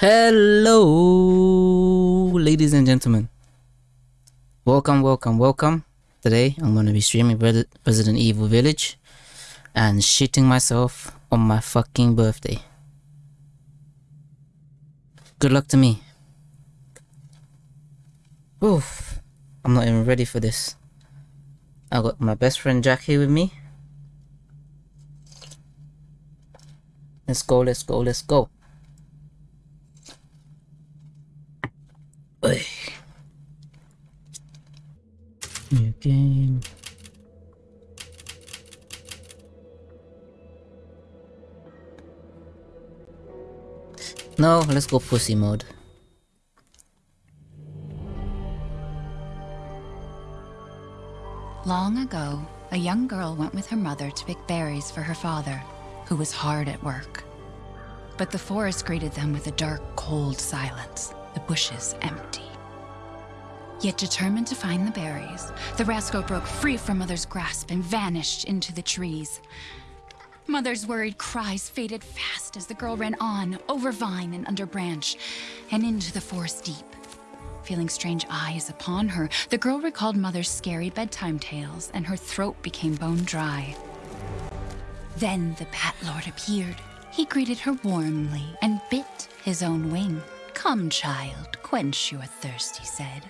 Hello, ladies and gentlemen. Welcome, welcome, welcome. Today I'm going to be streaming Resident Evil Village and shitting myself on my fucking birthday. Good luck to me. Oof, I'm not even ready for this. I got my best friend Jack here with me. Let's go, let's go, let's go. New game. No, let's go pussy mode. Long ago, a young girl went with her mother to pick berries for her father, who was hard at work. But the forest greeted them with a dark, cold silence, the bushes empty. Yet determined to find the berries, the rascal broke free from Mother's grasp and vanished into the trees. Mother's worried cries faded fast as the girl ran on, over vine and under branch, and into the forest deep. Feeling strange eyes upon her, the girl recalled Mother's scary bedtime tales, and her throat became bone dry. Then the Bat Lord appeared. He greeted her warmly and bit his own wing. Come, child, quench your thirst, he said.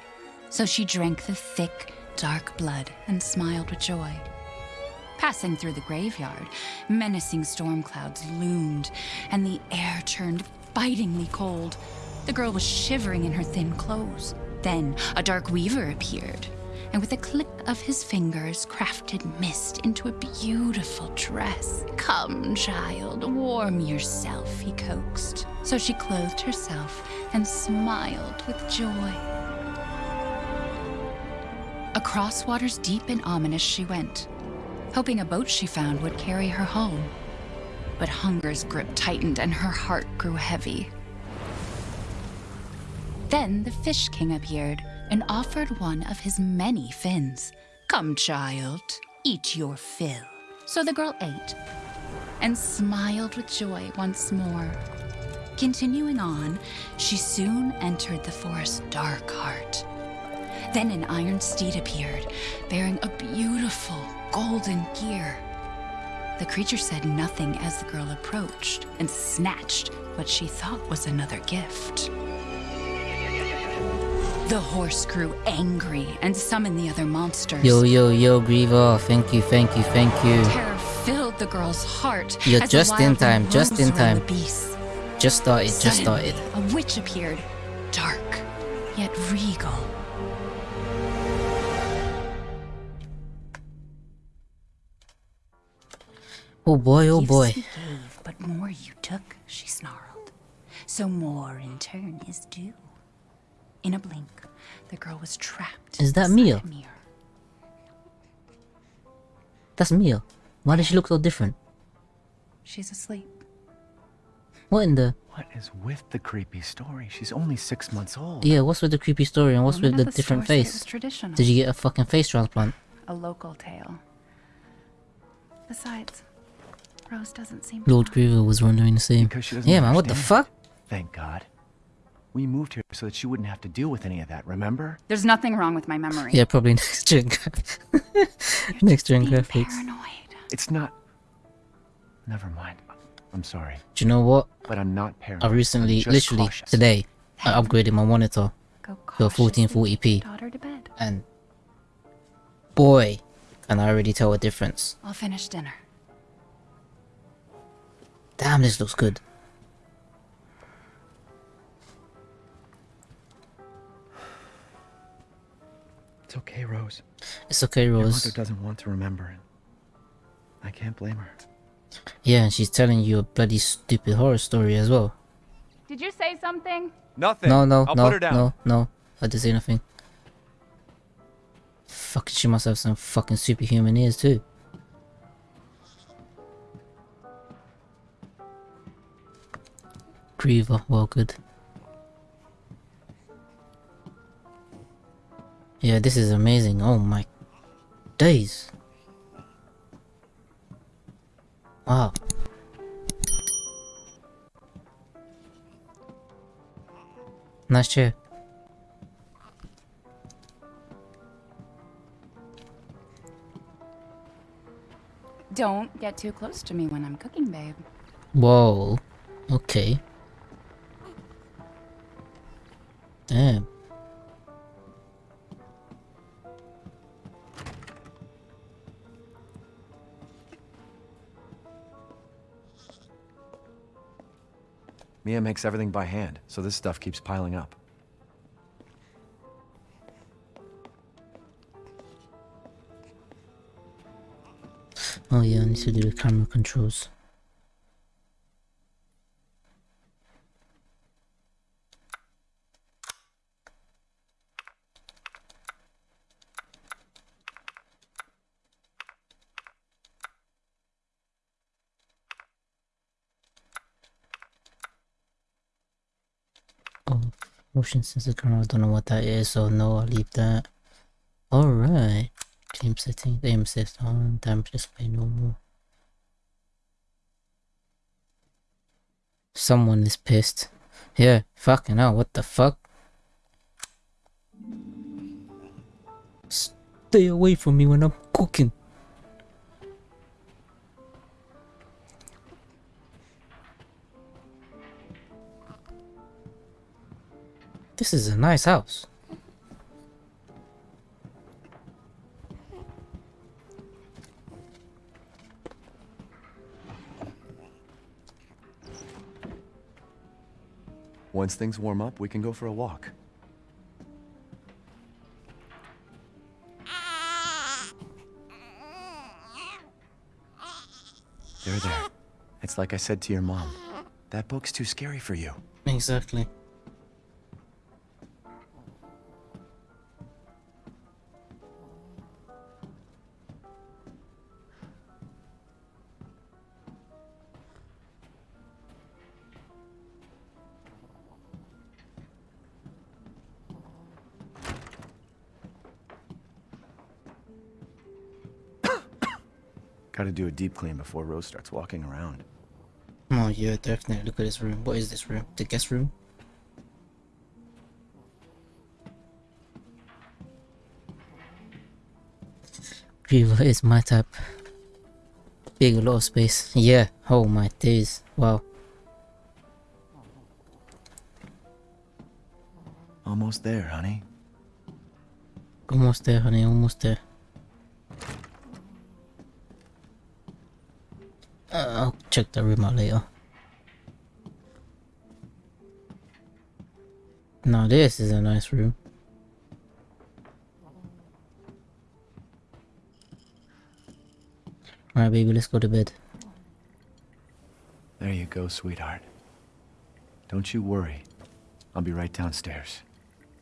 So she drank the thick, dark blood and smiled with joy. Passing through the graveyard, menacing storm clouds loomed, and the air turned bitingly cold. The girl was shivering in her thin clothes. Then a dark weaver appeared, and with a click of his fingers, crafted mist into a beautiful dress. Come, child, warm yourself, he coaxed. So she clothed herself and smiled with joy. Across waters deep and ominous she went, hoping a boat she found would carry her home. But hunger's grip tightened and her heart grew heavy. Then the Fish King appeared and offered one of his many fins. Come, child, eat your fill. So the girl ate and smiled with joy once more. Continuing on, she soon entered the forest's dark heart. Then an iron steed appeared, bearing a beautiful golden gear. The creature said nothing as the girl approached and snatched what she thought was another gift. The horse grew angry and summoned the other monsters. Yo, yo, yo, Griever. Thank you, thank you, thank you. Terror filled the girl's heart. You're as the just in time, just in time. Just started, just Suddenly, started. A witch appeared, dark yet regal. Oh boy, oh boy. you gave, but more you took, she snarled. So more in turn is due. In a blink, the girl was trapped. Is that inside Mia? mirror. That's Mia. Why does she look so different? She's asleep. What in the... What is with the creepy story? She's only six months old. Yeah, what's with the creepy story and what's Women with the the different store say it face? Did you get a fucking face transplant? A local tale. Besides, Rose doesn't seem to Lord mind. Griever was wondering the same. Because she Yeah, man, what the fuck? Thank God. We moved here so that she wouldn't have to deal with any of that, remember? There's nothing wrong with my memory. Yeah, probably next gen. next gen Being graphics. paranoid. It's not. Never mind. I'm sorry, Do you know what? but I'm not paranoid. I I'm recently, literally cautious. today, I upgraded my monitor Go to a cautiously 1440p, Daughter to bed. and boy, can I already tell a difference. I'll finish dinner. Damn, this looks good. It's okay, Rose. It's okay, Your Rose. mother doesn't want to remember it. I can't blame her. Yeah, and she's telling you a bloody stupid horror story as well. Did you say something? Nothing. No, no, I'll no, put her down. no, no. I didn't say nothing. Fucking, she must have some fucking superhuman ears too. Griever, well good. Yeah, this is amazing. Oh my days. Wow. Nice chair. Don't get too close to me when I'm cooking, babe. Whoa. Okay. Damn. Mia makes everything by hand, so this stuff keeps piling up. Oh yeah, I need to do the camera controls. Oh, motion sensor I don't know what that is, so no, I'll leave that. Alright. Team setting, aim assist on, damage display normal. Someone is pissed. Yeah, fucking hell, what the fuck? Stay away from me when I'm cooking. This is a nice house. Once things warm up, we can go for a walk. There, there. It's like I said to your mom. That book's too scary for you. Exactly. Do a deep clean before Rose starts walking around. Oh yeah, definitely. Look at this room. What is this room? The guest room? Viva is my type. Big a lot of space. Yeah. Oh my days. Wow. Almost there, honey. Almost there, honey. Almost there. Check the room out later. Now this is a nice room. Alright baby, let's go to bed. There you go, sweetheart. Don't you worry. I'll be right downstairs.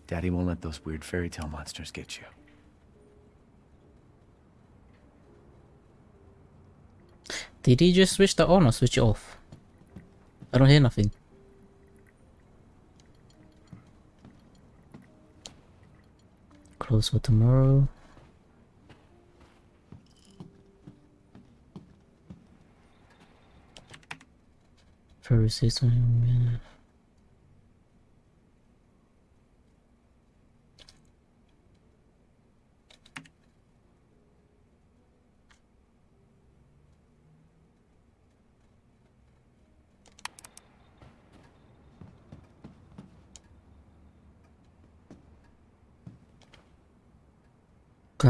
Daddy won't let those weird fairy tale monsters get you. Did he just switch that on or switch it off? I don't hear nothing. Close for tomorrow. February 6th.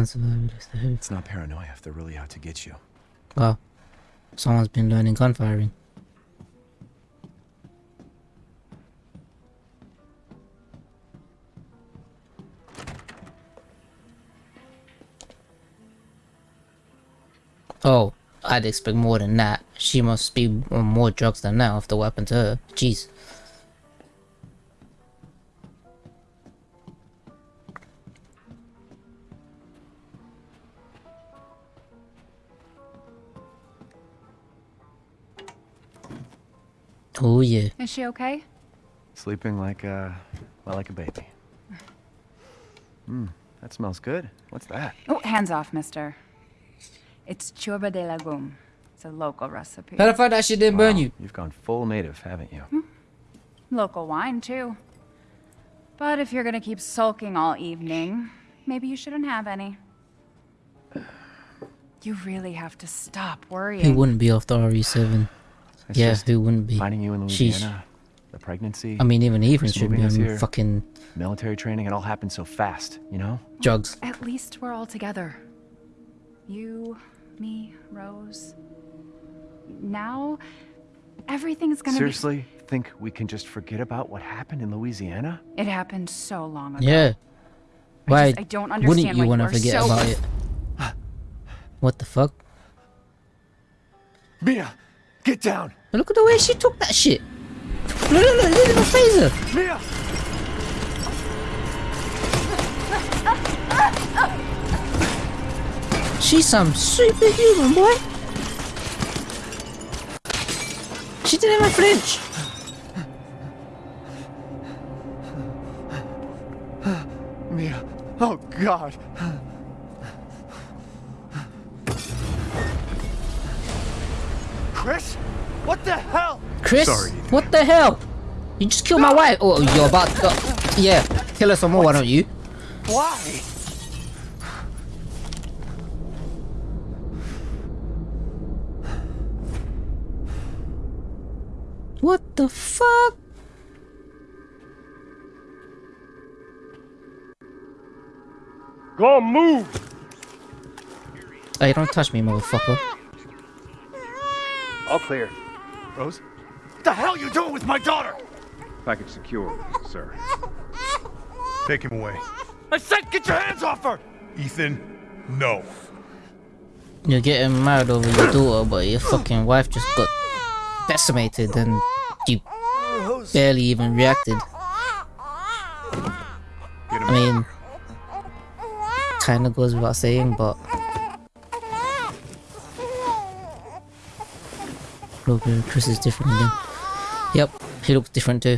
It's not paranoia if they're really out to get you. Wow. Someone's been learning gun firing. Oh, I'd expect more than that. She must be on more drugs than that after what happened to her. Jeez. Oh yeah. Is she okay? Sleeping like a, well, like a baby. Hmm, that smells good. What's that? Oh, hands off, mister. It's churba de lagum. It's a local recipe. How the fuck that shit didn't burn you? You've gone full native, haven't you? Local wine, too. But if you're gonna keep sulking all evening, maybe you shouldn't have any. You really have to stop worrying. He wouldn't be off the RE7? It's Yeah, just who wouldn't be? finding you in Sheesh. Louisiana, the pregnancy, I mean, even even Chris should be moving here. fucking military training, it all happened so fast, you know? drugs. At least we're all together. You, me, Rose. Now, everything's gonna Seriously, think we can just forget about what happened in Louisiana? It happened so long ago. Yeah. Why just- I don't understand wouldn't you want to forget so- about it? What the fuck? Mia, get down! Look at the way she took that shit. Look, look, look, look at the phaser. Mia! She's some superhuman, boy. She didn't even flinch. Mia, oh god! What the hell? Chris, Sorry. what the hell? You just killed my wife. Oh, you're about to. oh, yeah, kill her some more, why don't you? Why? What the fuck? Go move! Hey, don't touch me, motherfucker. All clear. Rose? What the hell you doing with my daughter? Package secure, sir. Take him away. I said get your hands off her! Ethan, no. You're getting mad over your daughter, but your fucking wife just got decimated and you barely even reacted. I mean, kinda goes without saying, but. Look, Chris is different again. Yep, he looks different too.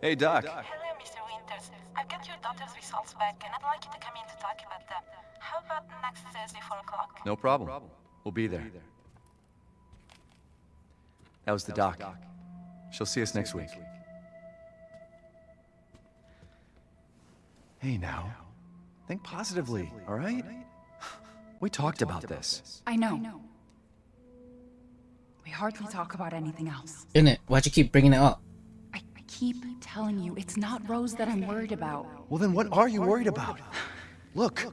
Hey, Doc. Hello, Mr. Winters. I've got your daughter's results back, and I'd like you to come in to talk about them. How about next Thursday, 4 o'clock? No problem. We'll be there. That was the doc. She'll see us next week. Hey, now. Think positively, all right? We talked about this. I know. We hardly talk about anything else. In it? Why'd you keep bringing it up? I, I keep telling you, it's not Rose that I'm worried about. Well, then what are you worried about? Look,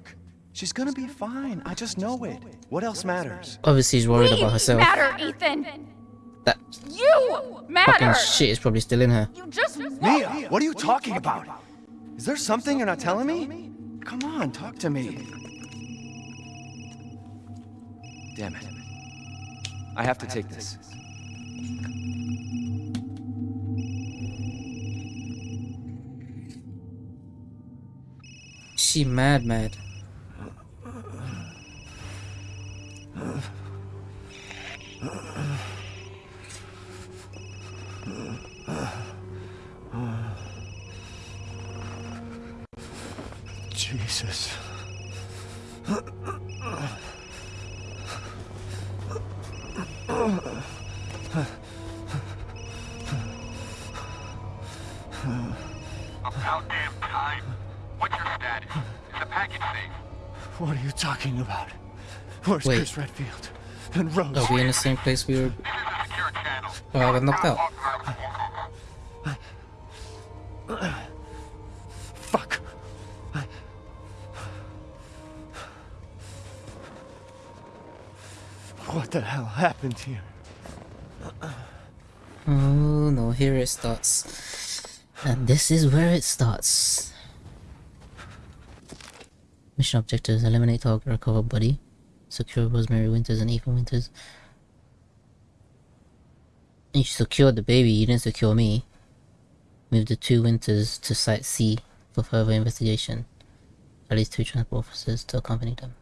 she's gonna be fine. I just know it. What else matters? Obviously, he's worried about herself. Matter, Ethan. That You matter. fucking shit is probably still in her. You just Mia, what are you talking about? Is there something you're not telling me? Come on, talk to me. Damn it. I have to take this. She mad, mad. Jesus. About damn time. What's your status? Is the package safe? What are you talking about? Where's Wait. Chris Redfield? And Rose? Are we in the same place we were? This is a secure channel. Oh, I got knocked out. The hell happened here? Oh no, here it starts. And this is where it starts. Mission objectives eliminate target, recover body, secure Rosemary Winters and Ethan Winters. You secured the baby, you didn't secure me. Move the two Winters to Site C for further investigation. At least two transport officers to accompany them.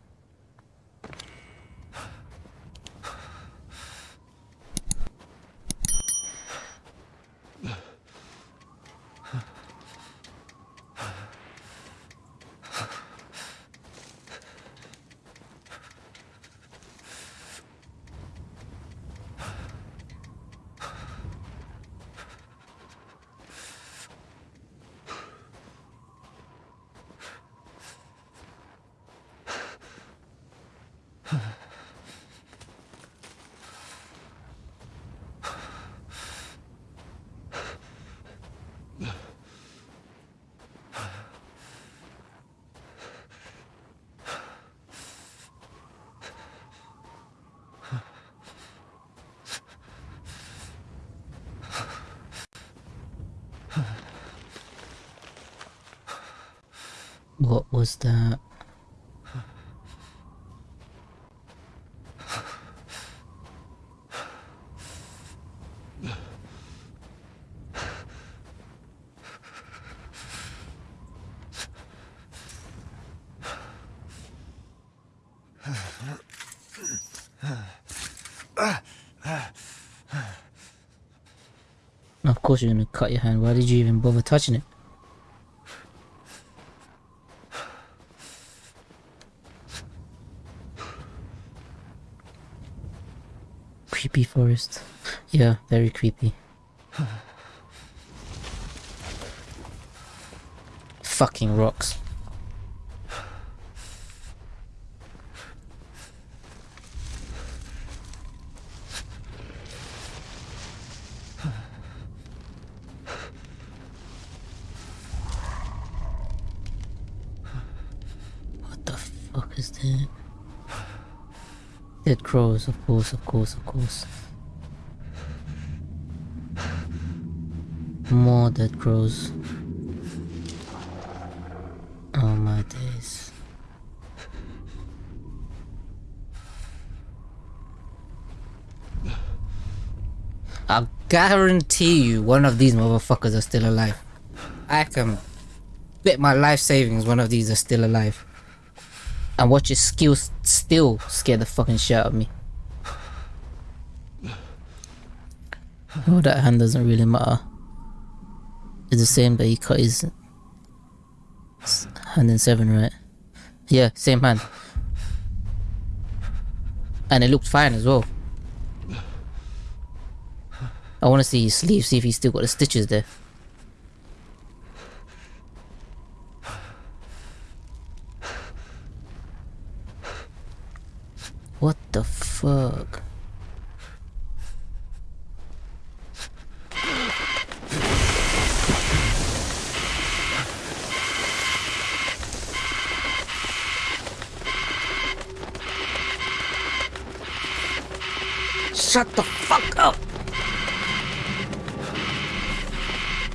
What was that? Of course you're gonna cut your hand. Why did you even bother touching it? Creepy forest. Yeah, very creepy. Fucking rocks. What the fuck is that? Dead crows, of course, of course, of course. More dead crows. Oh my days. I guarantee you one of these motherfuckers are still alive. I can bet my life savings one of these are still alive. And watch his skills still scare the fucking shit out of me. Oh, that hand doesn't really matter. It's the same that he cut his hand in seven, right? Yeah, same hand. And it looked fine as well. I want to see his sleeve, see if he's still got the stitches there.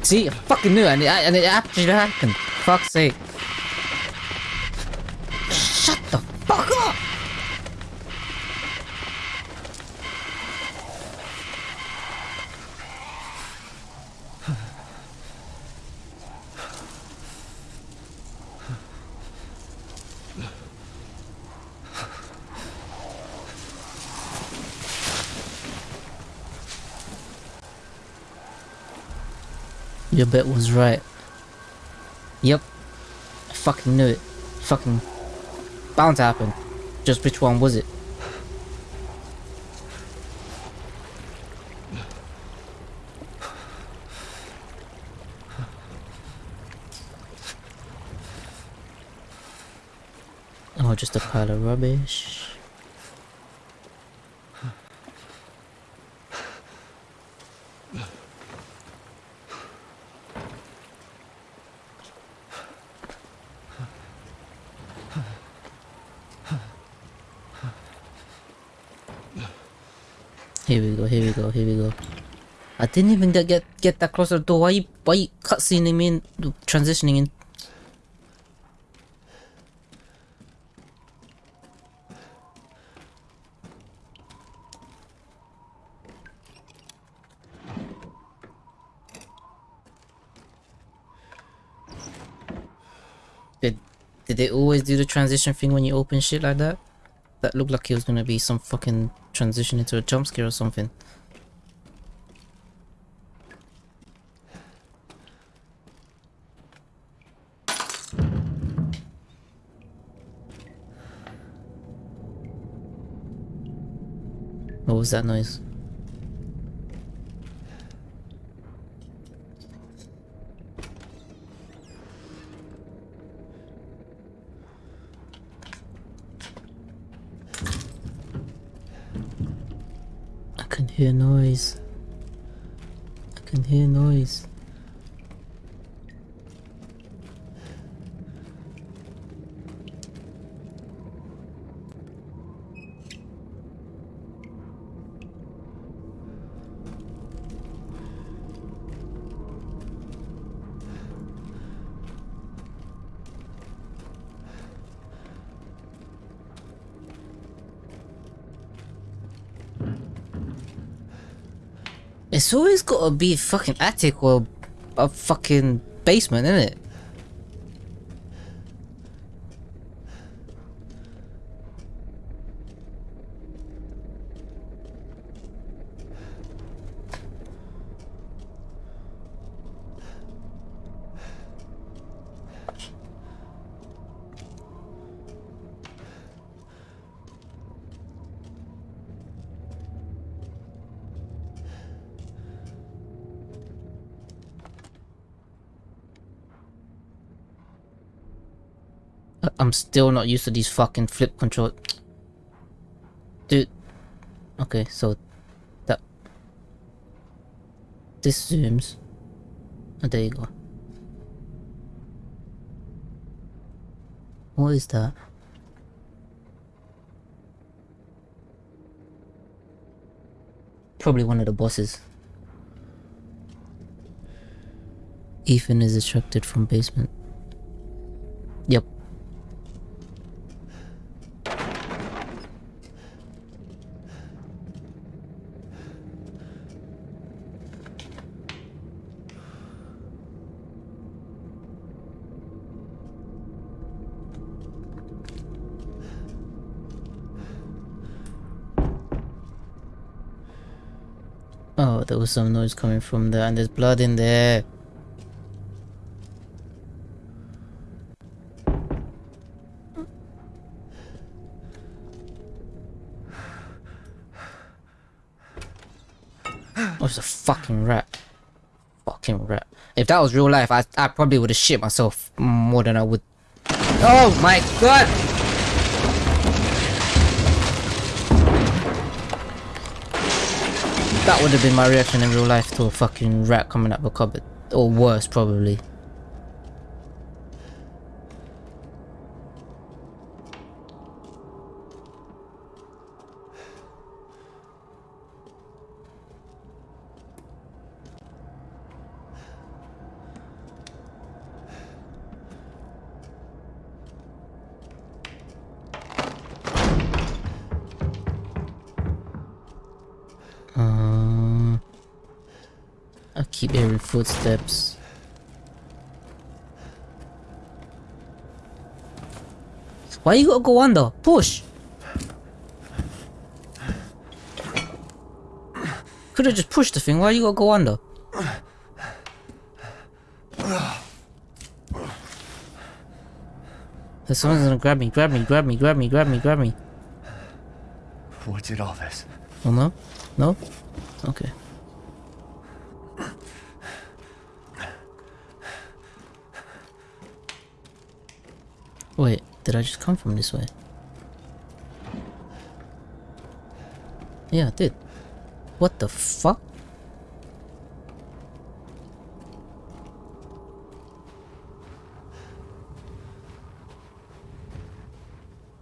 See, I fucking knew and it, and it actually happened. Fuck's sake. Your bet was right. Yep. I fucking knew it. Fucking bound to happen. Just which one was it? Oh, just a pile of rubbish. Here we go, here we go. I didn't even get get, that close to the door. Why you why cutscening me in transitioning in? Did did they always do the transition thing when you open shit like that? That looked like it was gonna be some fucking transition into a jump scare or something. What was It's always gotta be fucking attic or a fucking basement, isn't it? I'm still not used to these fucking flip control. Dude. Okay, so that this zooms. Oh, there you go. What is that? Probably one of the bosses. Ethan is extracted from basement. Was some noise coming from there, and there's blood in there. Oh, it's a fucking rat. Fucking rat. If that was real life, I, I probably would have shit myself more than I would. Oh my god! That would have been my reaction in real life to a fucking rat coming up a cupboard. Or worse, probably. Footsteps. Why you gotta go under? Push! Could've just pushed the thing, why you gotta go under? Someone's gonna grab me, grab me, grab me, grab me, grab me, grab me. What did all this? Oh no? No? Okay. Wait, did I just come from this way? Yeah, I did. What the fuck?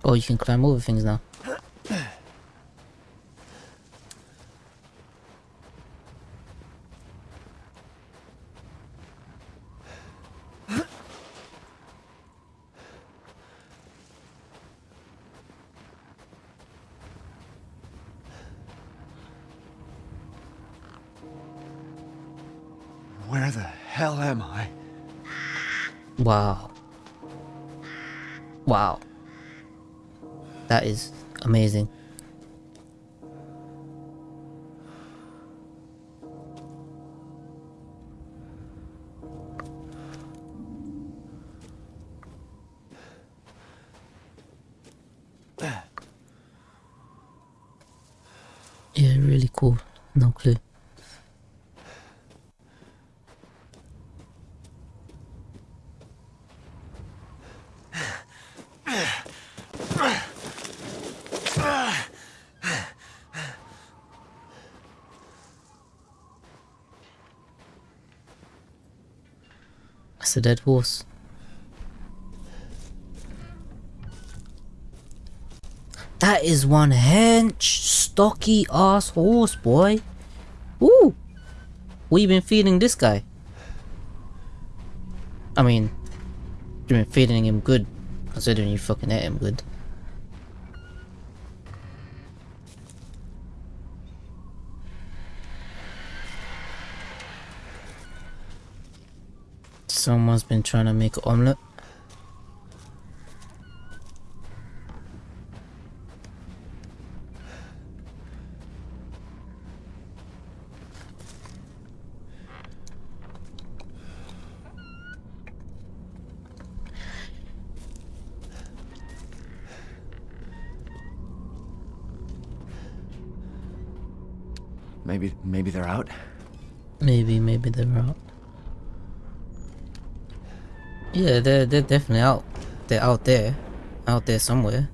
Oh, you can climb over things now. Dead horse. That is one hench, stocky ass horse, boy. Ooh. You been feeding this guy? I mean, you've been feeding him good, considering you fucking ate him good. Someone's been trying to make an omelette. Maybe, maybe they're out? Maybe, maybe they're out. Yeah, they're they're definitely out. They're out there, out there somewhere.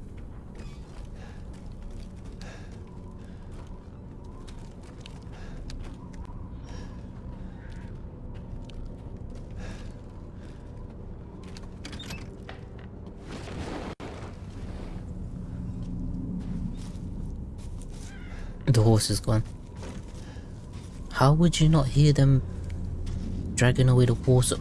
The horse is gone. How would you not hear them dragging away the horse?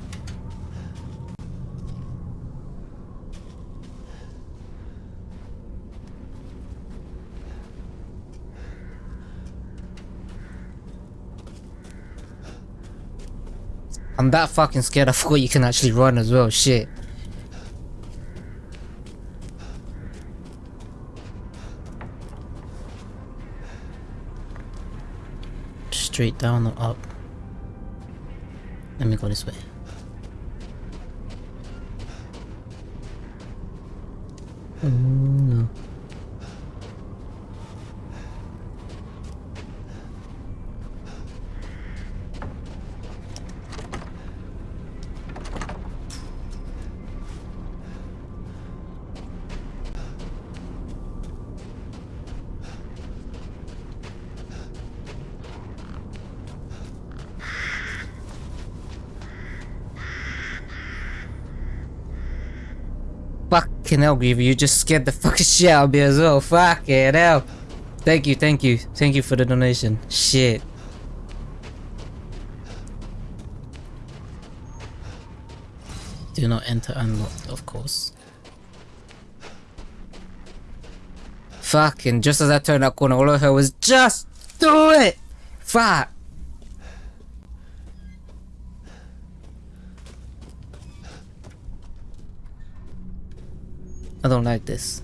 I'm that fucking scared I forgot you can actually run as well, shit. Straight down or up? Let me go this way. Fucking hell, Griever, you just scared the fucking shit out of me as well. Fucking hell. Thank you, thank you. Thank you for the donation. Shit. Do not enter unlocked, of course. Fucking, just as I turned that corner, all I heard was, just do it! Fuck! Don't like this.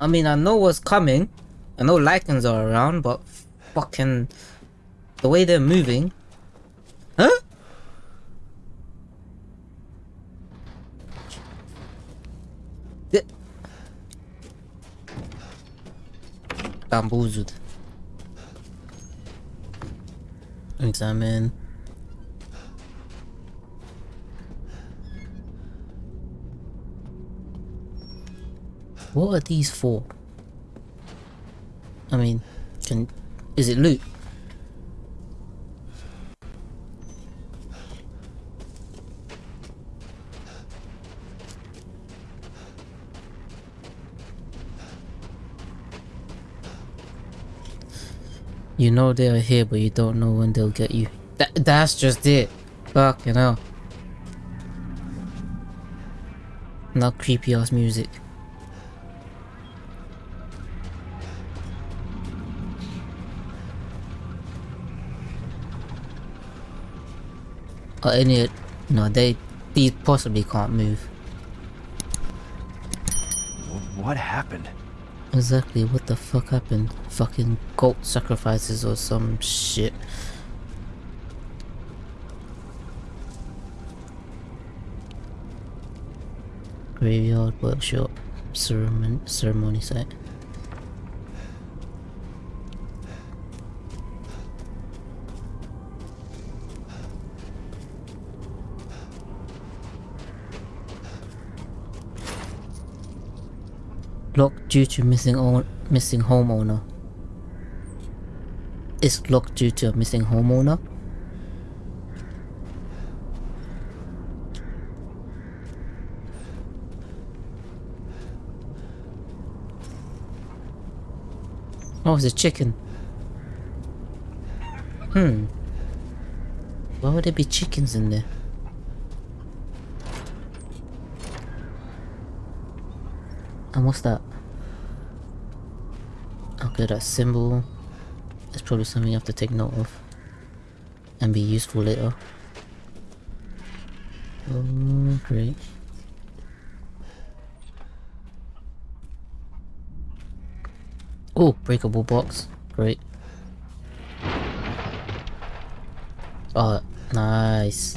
I mean, I know what's coming. I know lycans are around, but fucking the way they're moving. Huh? Bamboozled. Examine. What are these for? I mean, can is it loot? You know they're here, but you don't know when they'll get you. That that's just it. Fuck, you know. Not creepy ass music. Or any, no, they, these possibly can't move. What happened? Exactly, what the fuck happened? Fucking goat sacrifices or some shit. Graveyard workshop ceremony ceremony site. Locked due to missing own missing homeowner. It's locked due to a missing homeowner. Oh, it's a chicken. Hmm. Why would there be chickens in there? And what's that? Okay, that symbol. It's probably something you have to take note of. And be useful later. Oh, great. Oh, breakable box. Great. Oh, nice.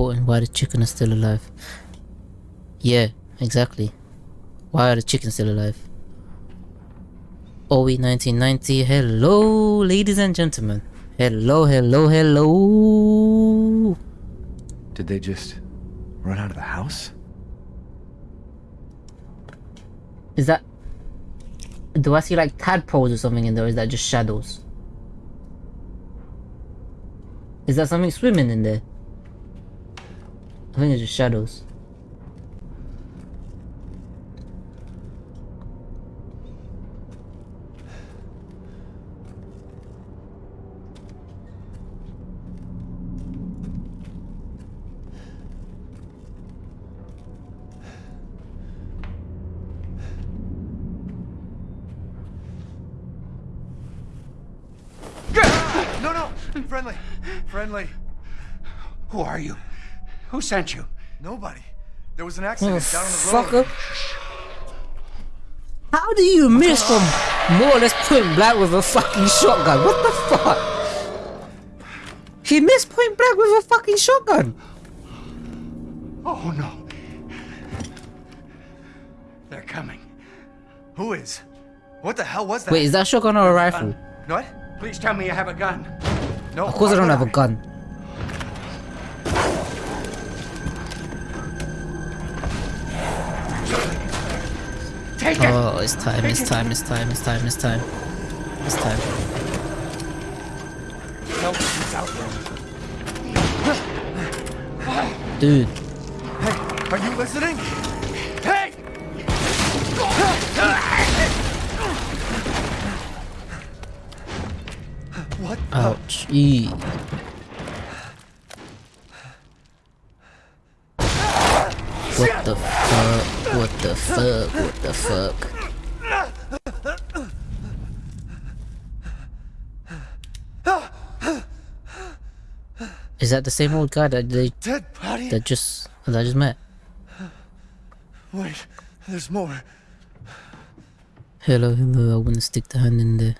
Important, why the chicken is still alive. Yeah, exactly. Why are the chickens still alive? OE 1990, hello, ladies and gentlemen. Hello, hello, hello. Did they just run out of the house? Is that... Do I see like tadpoles or something in there, is that just shadows? Is that something swimming in there? I think it's just shadows. No, no! Friendly! Friendly! Who are you? Who sent you? Nobody. There was an accident down on the road. fucker. How do you miss from more or less point blank with a fucking shotgun? What the fuck? He missed point blank with a fucking shotgun. Oh no. They're coming. Who is? What the hell was that? Wait, is that a shotgun or a rifle? What? Please tell me you have a gun. No. Of course I don't have a gun. Oh, it's time, it's time, it's time, it's time, it's time. It's time. He's out there. Dude, Hey, are you listening? Hey! What? ouch. Eee. What the fuck? What the fuck? The fuck? Is that the same old guy that they Dead body? that just that I just met? Wait, there's more. Hello, hello. I wanna stick the hand in there.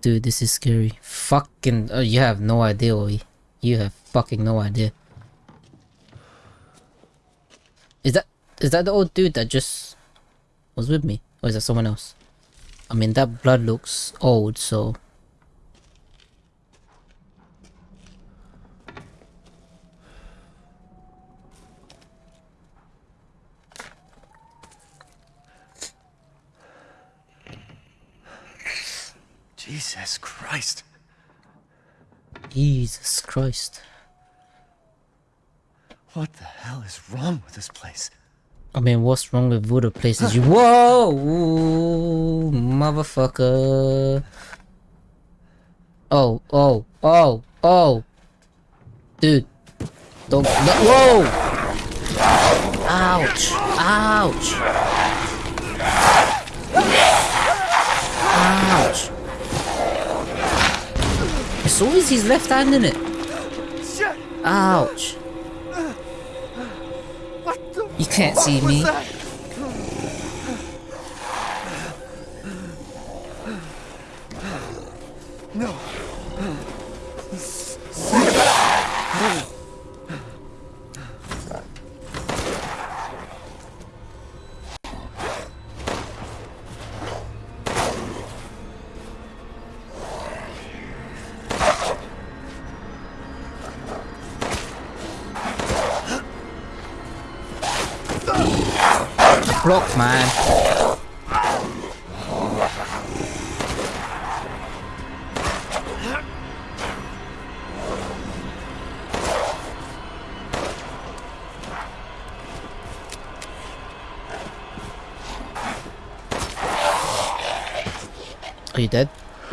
Dude, this is scary. Fucking, oh, you have no idea, Oi. You have fucking no idea. Is that is that the old dude that just was with me, or is that someone else? I mean, that blood looks old, so Jesus Christ. Jesus Christ. What the hell is wrong with this place? I mean, what's wrong with Voodoo places? You whoa, Ooh, motherfucker. Oh, oh, oh, oh, dude, don't. No, whoa! Ouch! Ouch! Ouch! It's always his left hand in it. Ouch! You can't see me. that? No.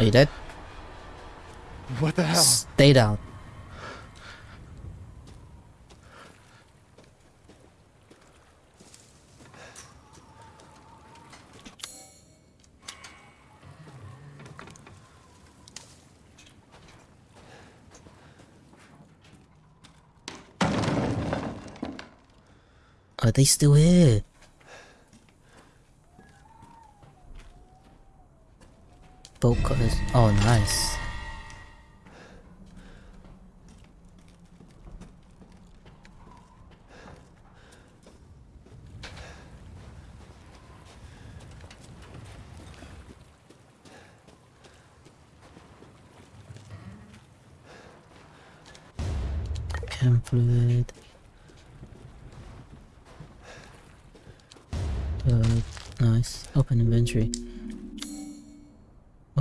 Are you dead? What the hell? Stay down. Are they still here? Cutters. Oh, nice.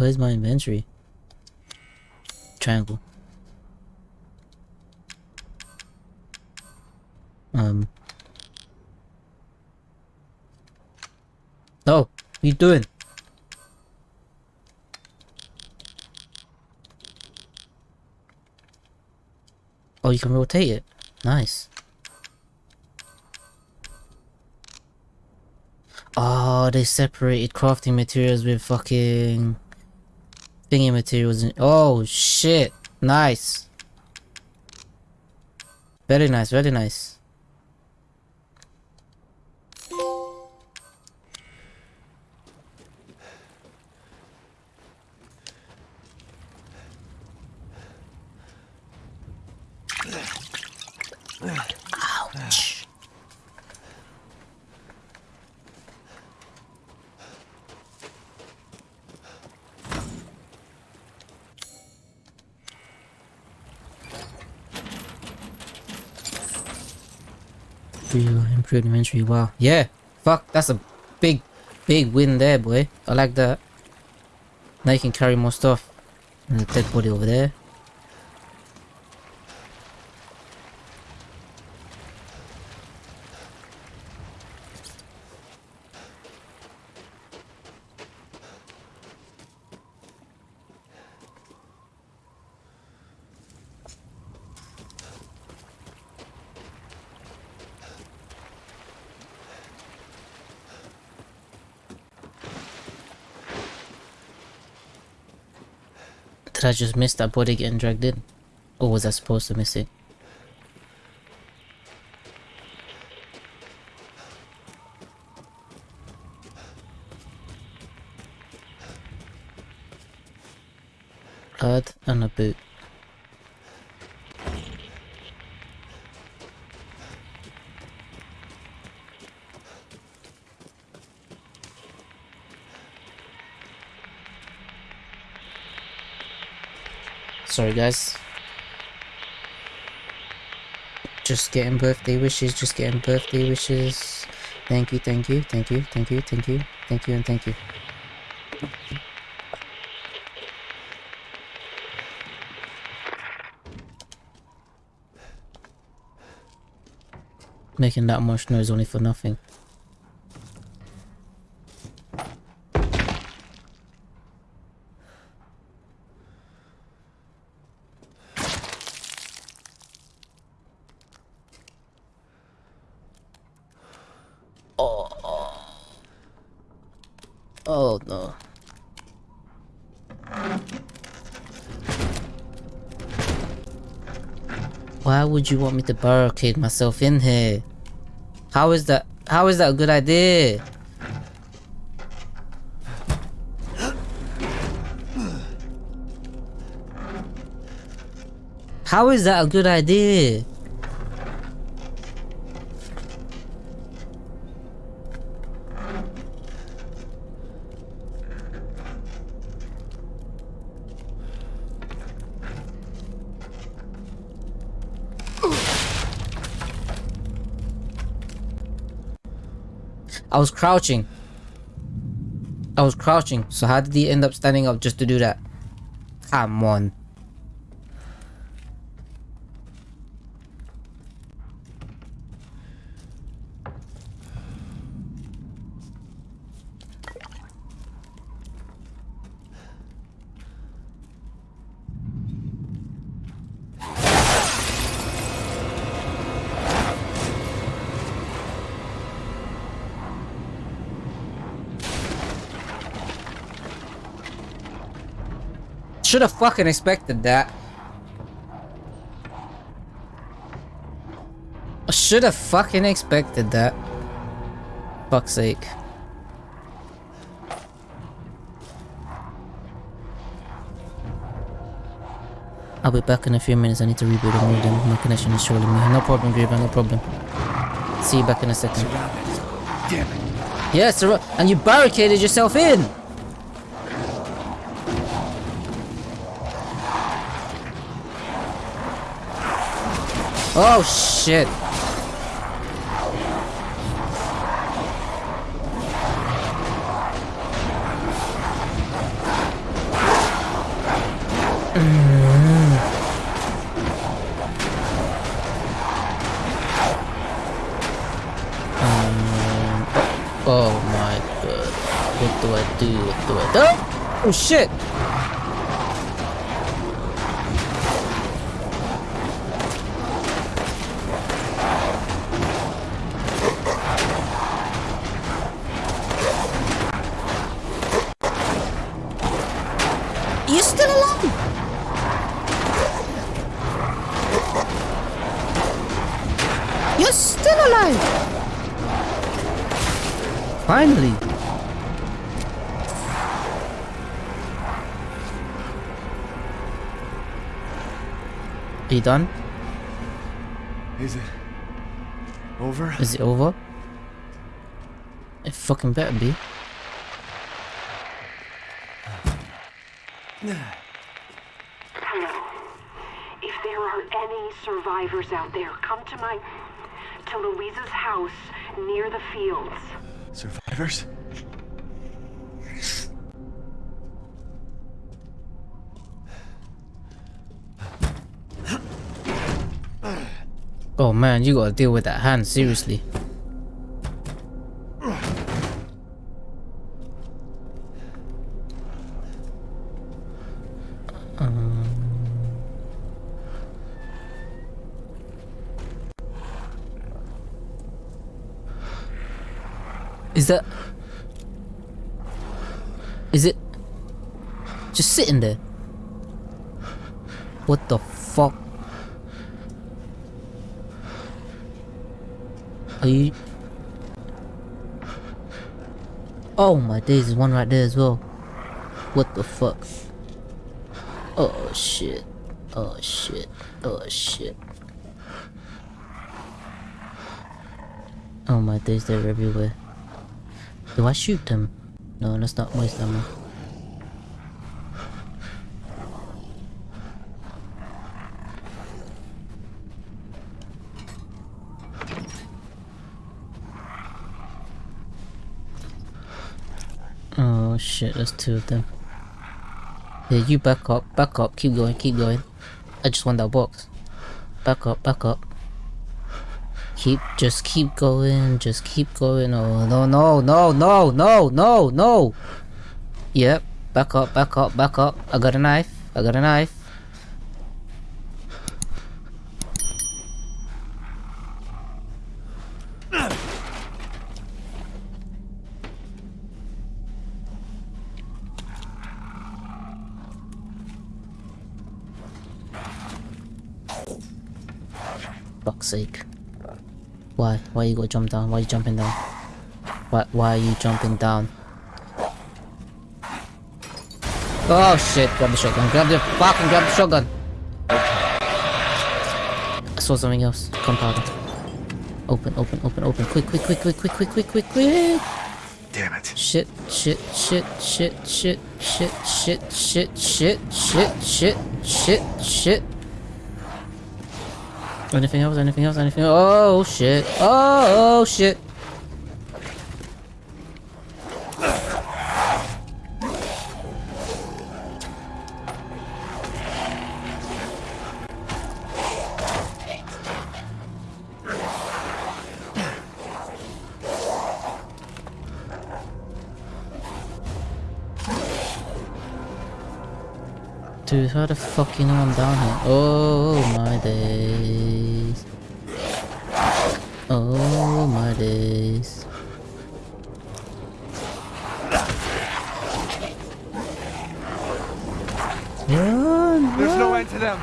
Where's my inventory? Triangle. Um. Oh, you doing? Oh, you can rotate it. Nice. Oh, they separated crafting materials with fucking thingy materials. In oh shit! Nice. Very nice. Very nice. Ouch. Improved inventory. Wow. Yeah. Fuck. That's a big, big win there, boy. I like that. Now you can carry more stuff. And the dead body over there. Did I just miss that body getting dragged in? Or was I supposed to miss it? Blood and a boot. Sorry guys. Just getting birthday wishes, just getting birthday wishes. Thank you, thank you, thank you, thank you, thank you, thank you, and thank you. Making that much noise only for nothing. Oh no. Why would you want me to barricade myself in here? How is that how is that a good idea? How is that a good idea? I was crouching. I was crouching. So how did he end up standing up just to do that? Come on. Should have fucking expected that. I should have fucking expected that. Fuck's sake. I'll be back in a few minutes. I need to reboot the modem. My connection is trolling me. No problem, Griever, no problem. See you back in a second. Damn it. Yes, and you barricaded yourself in! Oh shit. Um, oh my god. What do I do? What do I do? Oh shit! Done? Is it over? Is it over? It fucking better be. Hello. If there are any survivors out there, come to my. to Luiza's house near the fields. Survivors? Oh man, you gotta deal with that hand, seriously. Um, Is that... Is it... Just sitting there? What the fuck? Are you... Oh my days, there's one right there as well. What the fuck? Oh shit. Oh shit. Oh shit. Oh my days, they're everywhere. Do I shoot them? No, let's not waste ammo. Oh shit, there's two of them. Yeah, you back up, back up, keep going, keep going. I just want that box. Back up, back up. Keep, just keep going, just keep going. Oh, no, no, no, no, no, no, no. Yep, back up, back up, back up. I got a knife, I got a knife. Sake. Why? Why you go jump down? Why you jumping down? Why, why are you jumping down? Oh shit, grab the shotgun. Grab the fucking grab the shotgun. I saw something else. Gunpowder. Open, open, open, open. Quick, quick, quick, quick, quick, quick, quick, quick, quick. Damn it. Shit, shit, shit, shit, shit, shit, shit, shit, shit, shit, shit, shit, shit. Anything else? Anything else? Anything else? Oh shit. Oh, oh shit. Dude, how the fuck you know I'm down here? Oh my day! Oh my days. Run, There's no end to them.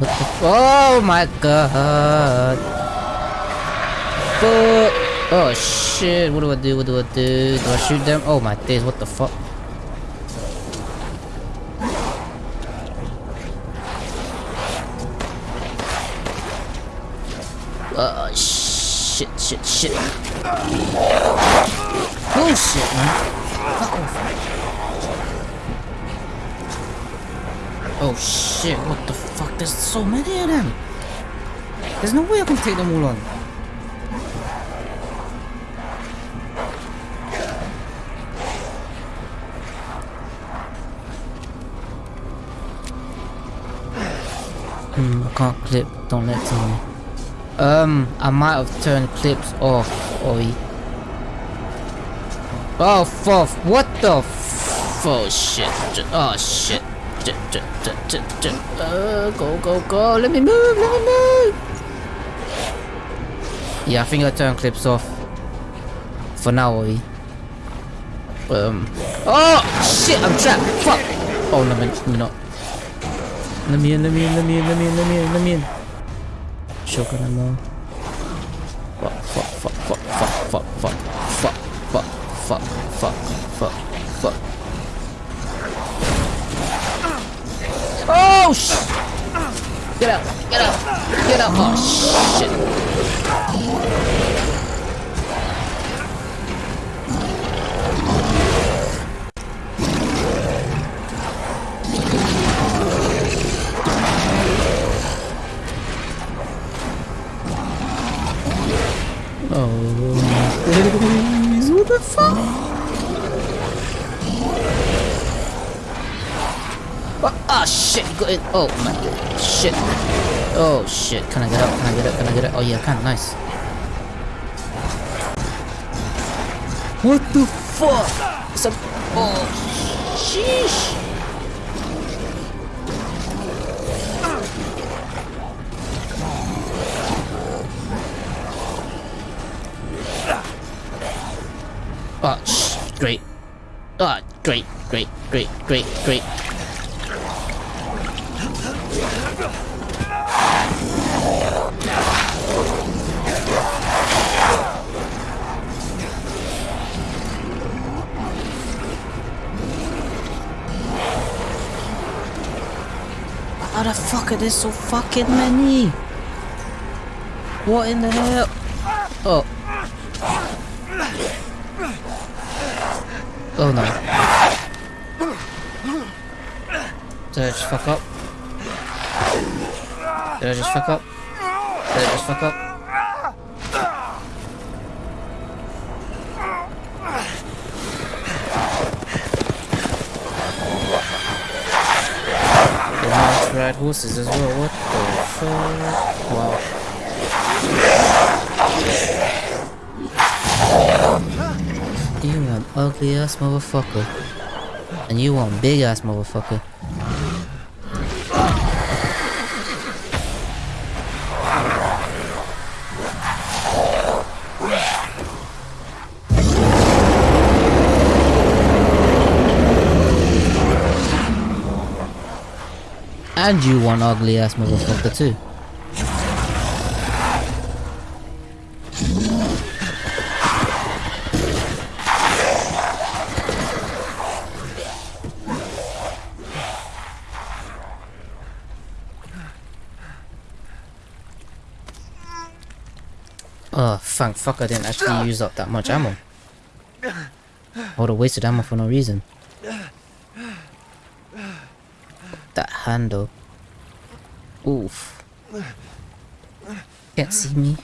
What the f- Oh my god. Fuck. Oh shit, what do I do? What do I do? Do I shoot them? Oh my days, what the fuck? Bullshit, man. Fuck off. Oh shit, what the fuck? There's so many of them. There's no way I can take them all on. Hmm, I can't clip. Don't let me. Um, I might have turned clips off, Oi. Oh, fuck. What the f- Oh, shit. Oh, shit. Uh, go, go, go. Let me move. Let me move. Yeah, I think I turned clips off. For now, Oi. Um. Oh, shit. I'm trapped. Fuck. Oh, no, let me not. Let me in, let me in, let me in, let me in, let me in, let me in. Shotgun ammo. Fuck, fuck, fuck, fuck, fuck, fuck, fuck, fuck, fuck, fuck, fuck. Oh sh! Get out! Get out! Get out! Oh shit! Oh my! Shit! Oh shit! Can I get up? Can I get up? Can I get up? Oh yeah, I can. Nice. What the fuck? It's a oh sheesh! Oh, great. Oh, great, great, great, great, great. The fuck are there so fucking many? What in the hell? Oh. Oh no. Did I just fuck up? Did I just fuck up? Did I just fuck up? The ride horses as well, what the fuck? Wow. You an ugly ass motherfucker. And you one big ass motherfucker. And you one ugly ass motherfucker too. Oh, thank fuck I didn't actually use up that much ammo. I would have wasted ammo for no reason. That handle. Oof. Can't see me.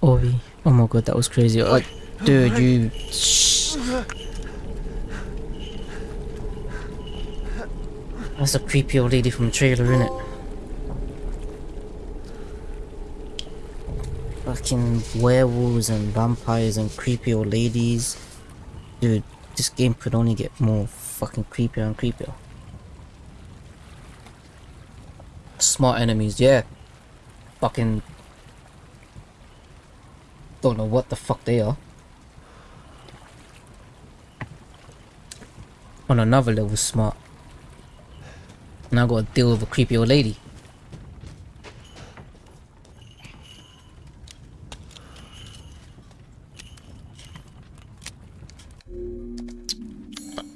Ori. Oh my god, that was crazy. Oh, dude, you... That's a creepy old lady from the trailer, innit? Fucking werewolves and vampires and creepy old ladies. Dude, this game could only get more fucking creepier and creepier. Smart enemies, yeah. Fucking don't know what the fuck they are. On another level smart. Now I gotta deal with a creepy old lady.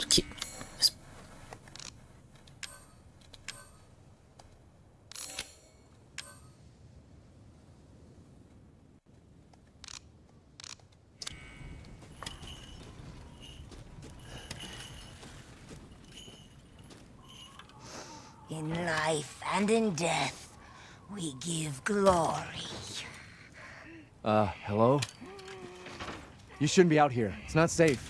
Keep- In life and in death, we give glory. Uh, hello? You shouldn't be out here. It's not safe.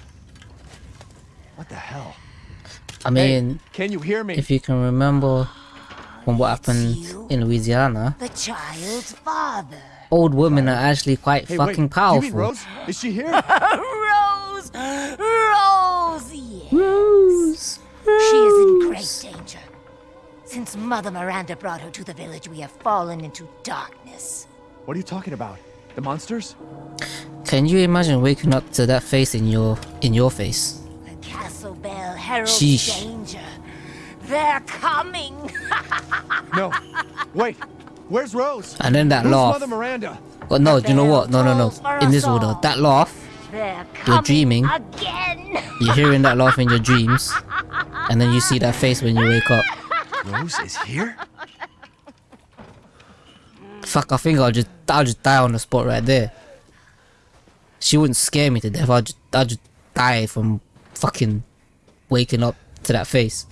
What the hell? I mean, Can you hear me? if you can remember from what happened in Louisiana, The child's father. old women are actually quite hey, fucking wait, powerful. Do you mean Rose? Is she here? Since Mother Miranda brought her to the village, we have fallen into darkness. what are you talking about? The monsters? Can you imagine waking up to that face in your in your face? The castle bell heralds Sheesh. danger. They're coming! No. Wait. Where's Rose? And then that Who's laugh. Mother Miranda? But no, do you know what? No, no, no. In this order, that laugh, you're dreaming. again! You're hearing that laugh in your dreams, and then you see that face when you wake up. Rose is here? Fuck, I think I'll just I'll just die on the spot right there. She wouldn't scare me to death. I'll just I'll just die from fucking waking up to that face.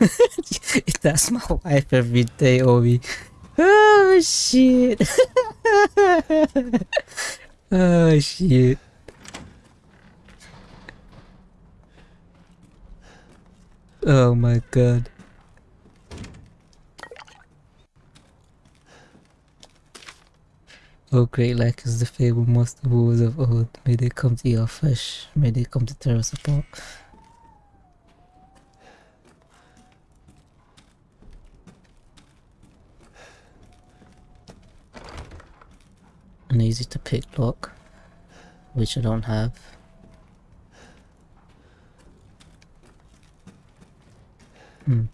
That's my wife every day, Obi. Oh shit. oh shit. Oh my god. Oh great like is the fabled monster wars of old. May they come to eat our flesh. May they come to tear us apart. An easy to pick lock, which I don't have. Hmm.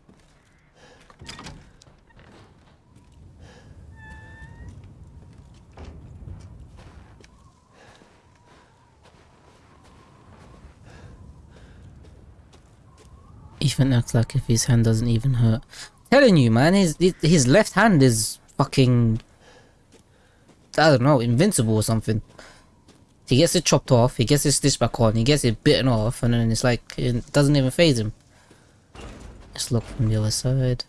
Ethan acts like if his hand doesn't even hurt. Telling you, man, his his left hand is fucking I don't know, invincible or something. He gets it chopped off, he gets his stitch back on, he gets it bitten off, and then it's like it doesn't even phase him. Let's look from the other side.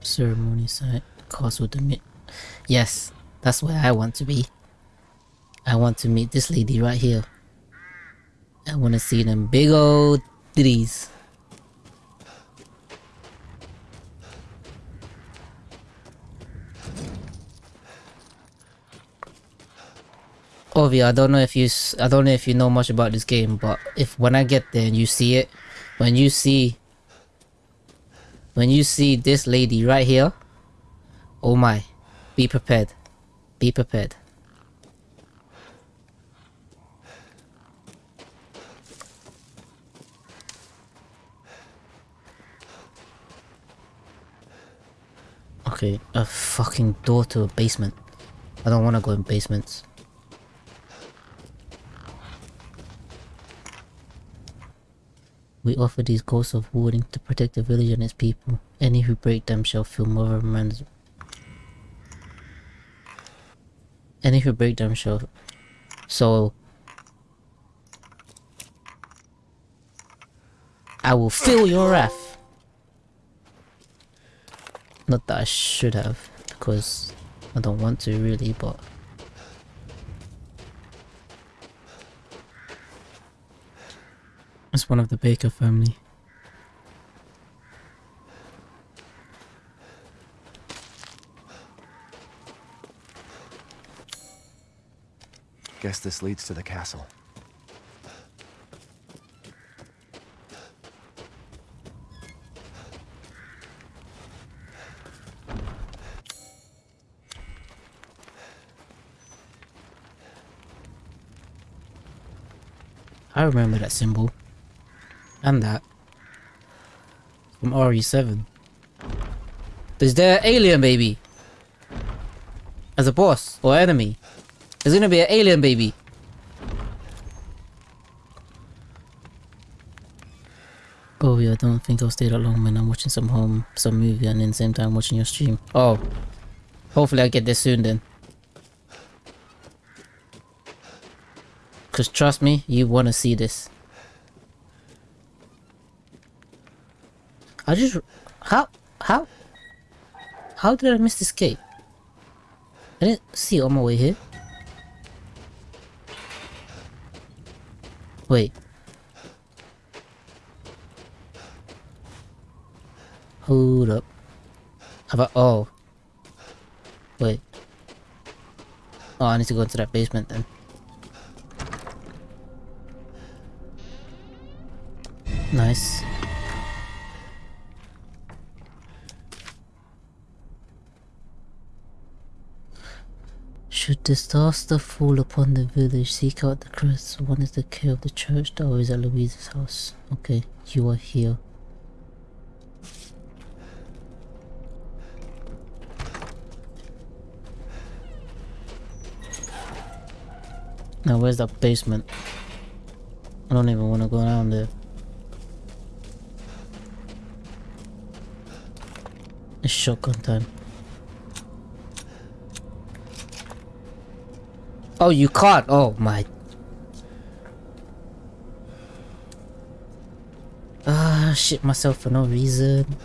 Ceremony site, castle to meet. Yes, that's where I want to be. I want to meet this lady right here. I want to see them big old titties. Ovi, I don't know if you I don't know if you know much about this game, but if when I get there and you see it, when you see when you see this lady right here, oh my, be prepared. Be prepared. Okay, a fucking door to a basement. I don't want to go in basements. We offer these ghosts of warding to protect the village and its people. Any who break them shall feel Miranda's... And if you break them, shall... So I will feel your wrath. Not that I should have, because I don't want to really, but it's one of the Baker family. Guess this leads to the castle. I remember that symbol. And that. From RE7. Is there alien baby? As a boss or enemy? There's gonna be an alien baby. Oh yeah, I don't think I'll stay that long when I'm watching some home, some movie and then same time watching your stream. Oh. Hopefully I get this soon then. Cause trust me, you wanna see this. I just how how how did I miss this gate? I didn't see it on my way here. Wait. Hold up. How about oh. Wait. Oh, I need to go into that basement then. Nice. Should disaster fall upon the village, seek out the crest. One is the care of the church, the other is at Louise's house. Okay, you are here. Now where's that basement? I don't even want to go down there. Shotgun time. Oh, you can't. Oh my. Ah, shit myself for no reason.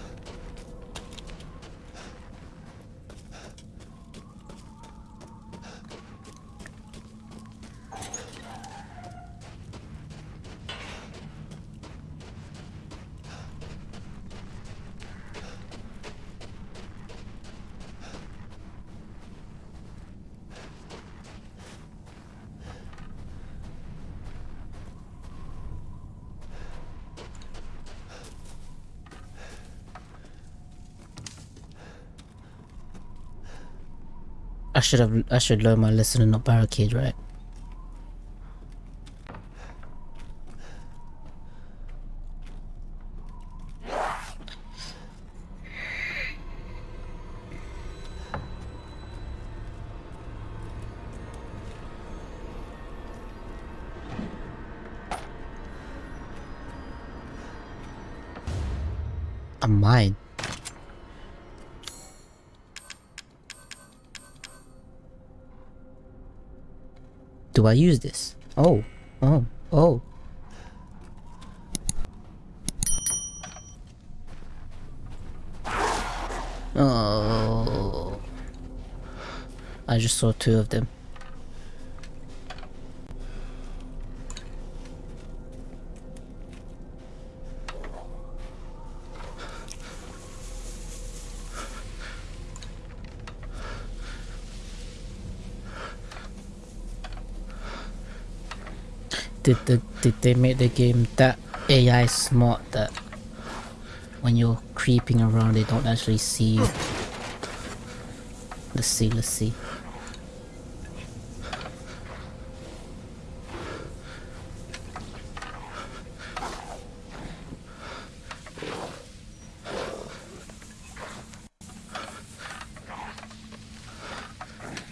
Should have I should learn my lesson and not barricade, right? I use this? Oh, oh, oh. Oh. I just saw two of them. Did the did they make the game that AI smart that when you're creeping around they don't actually see you? Let's see, let's see.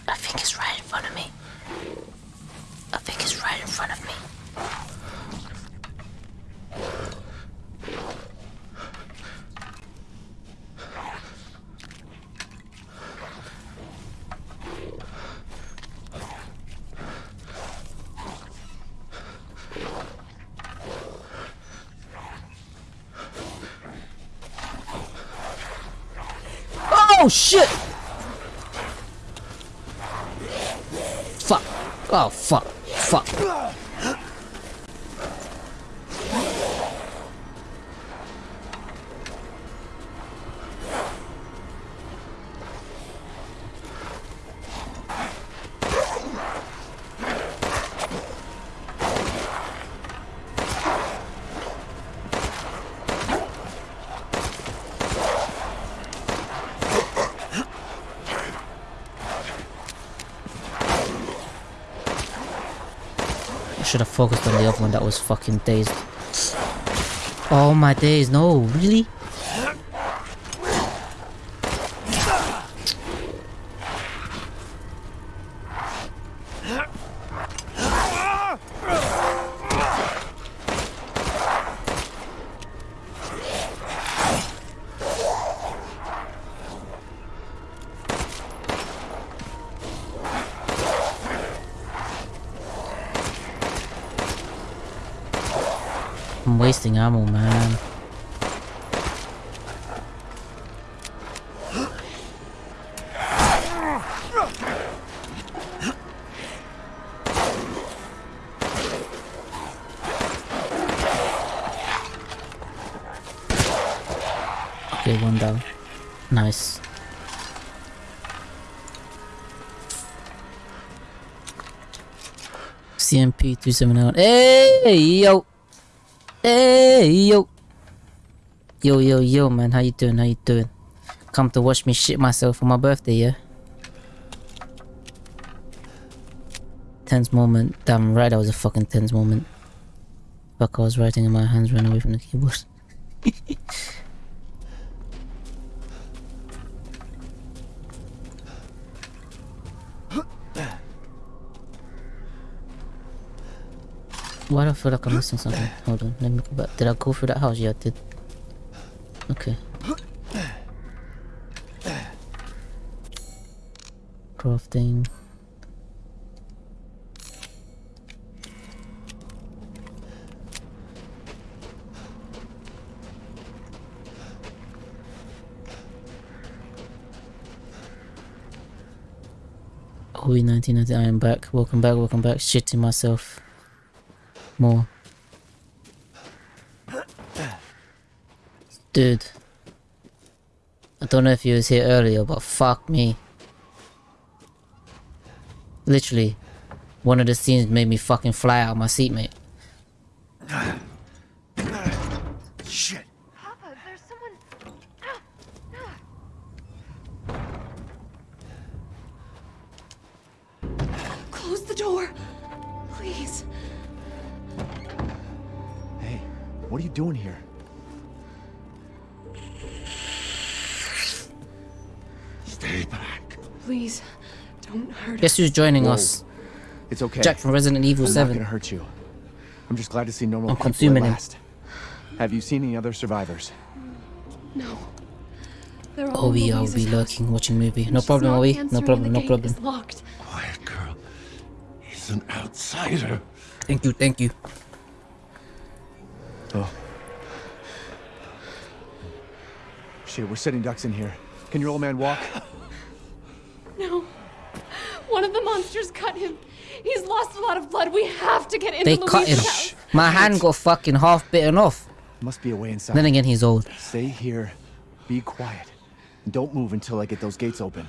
I think it's right in front of me. I think it's right in front of me. Oh Oh, shit! Focused on the other one that was fucking dazed. Oh my days, no, really? I'm wasting ammo, man. Okay, one down. Nice. CMP 279. Hey, yo! Hey, yo! Yo, yo, yo, man. How you doing? How you doing? Come to watch me shit myself for my birthday, yeah? Tense moment. Damn right, that was a fucking tense moment. Fuck, I was writing and my hands ran away from the keyboard. Why do I feel like I'm missing something? Hold on, let me go back. Did I go through that house? Yeah, I did. Okay. Crafting. OE 1990, I am back. Welcome back, welcome back. Shitting myself more. Dude. I don't know if you was here earlier, but fuck me. Literally, one of the scenes made me fucking fly out of my seat, mate. Don't hurt Guess who's joining Whoa. us? It's okay. Jack from Resident Evil I'm 7. not gonna hurt you. I'm just glad to see normal I'm people consuming at him. last. Have you seen any other survivors? No. They're all Obi, I'll be lurking, watching movie. No problem, not Obi. No problem, no problem. locked. Quiet girl. He's an outsider. Thank you, thank you. Oh. Shit, we're sitting ducks in here. Can your old man walk? No. One of the monsters cut him. He's lost a lot of blood. We have to get into They cut him. Luiza's house. My hand got fucking half bitten off. Must be a way inside. Then again, he's old. Stay here. Be quiet. And don't move until I get those gates open.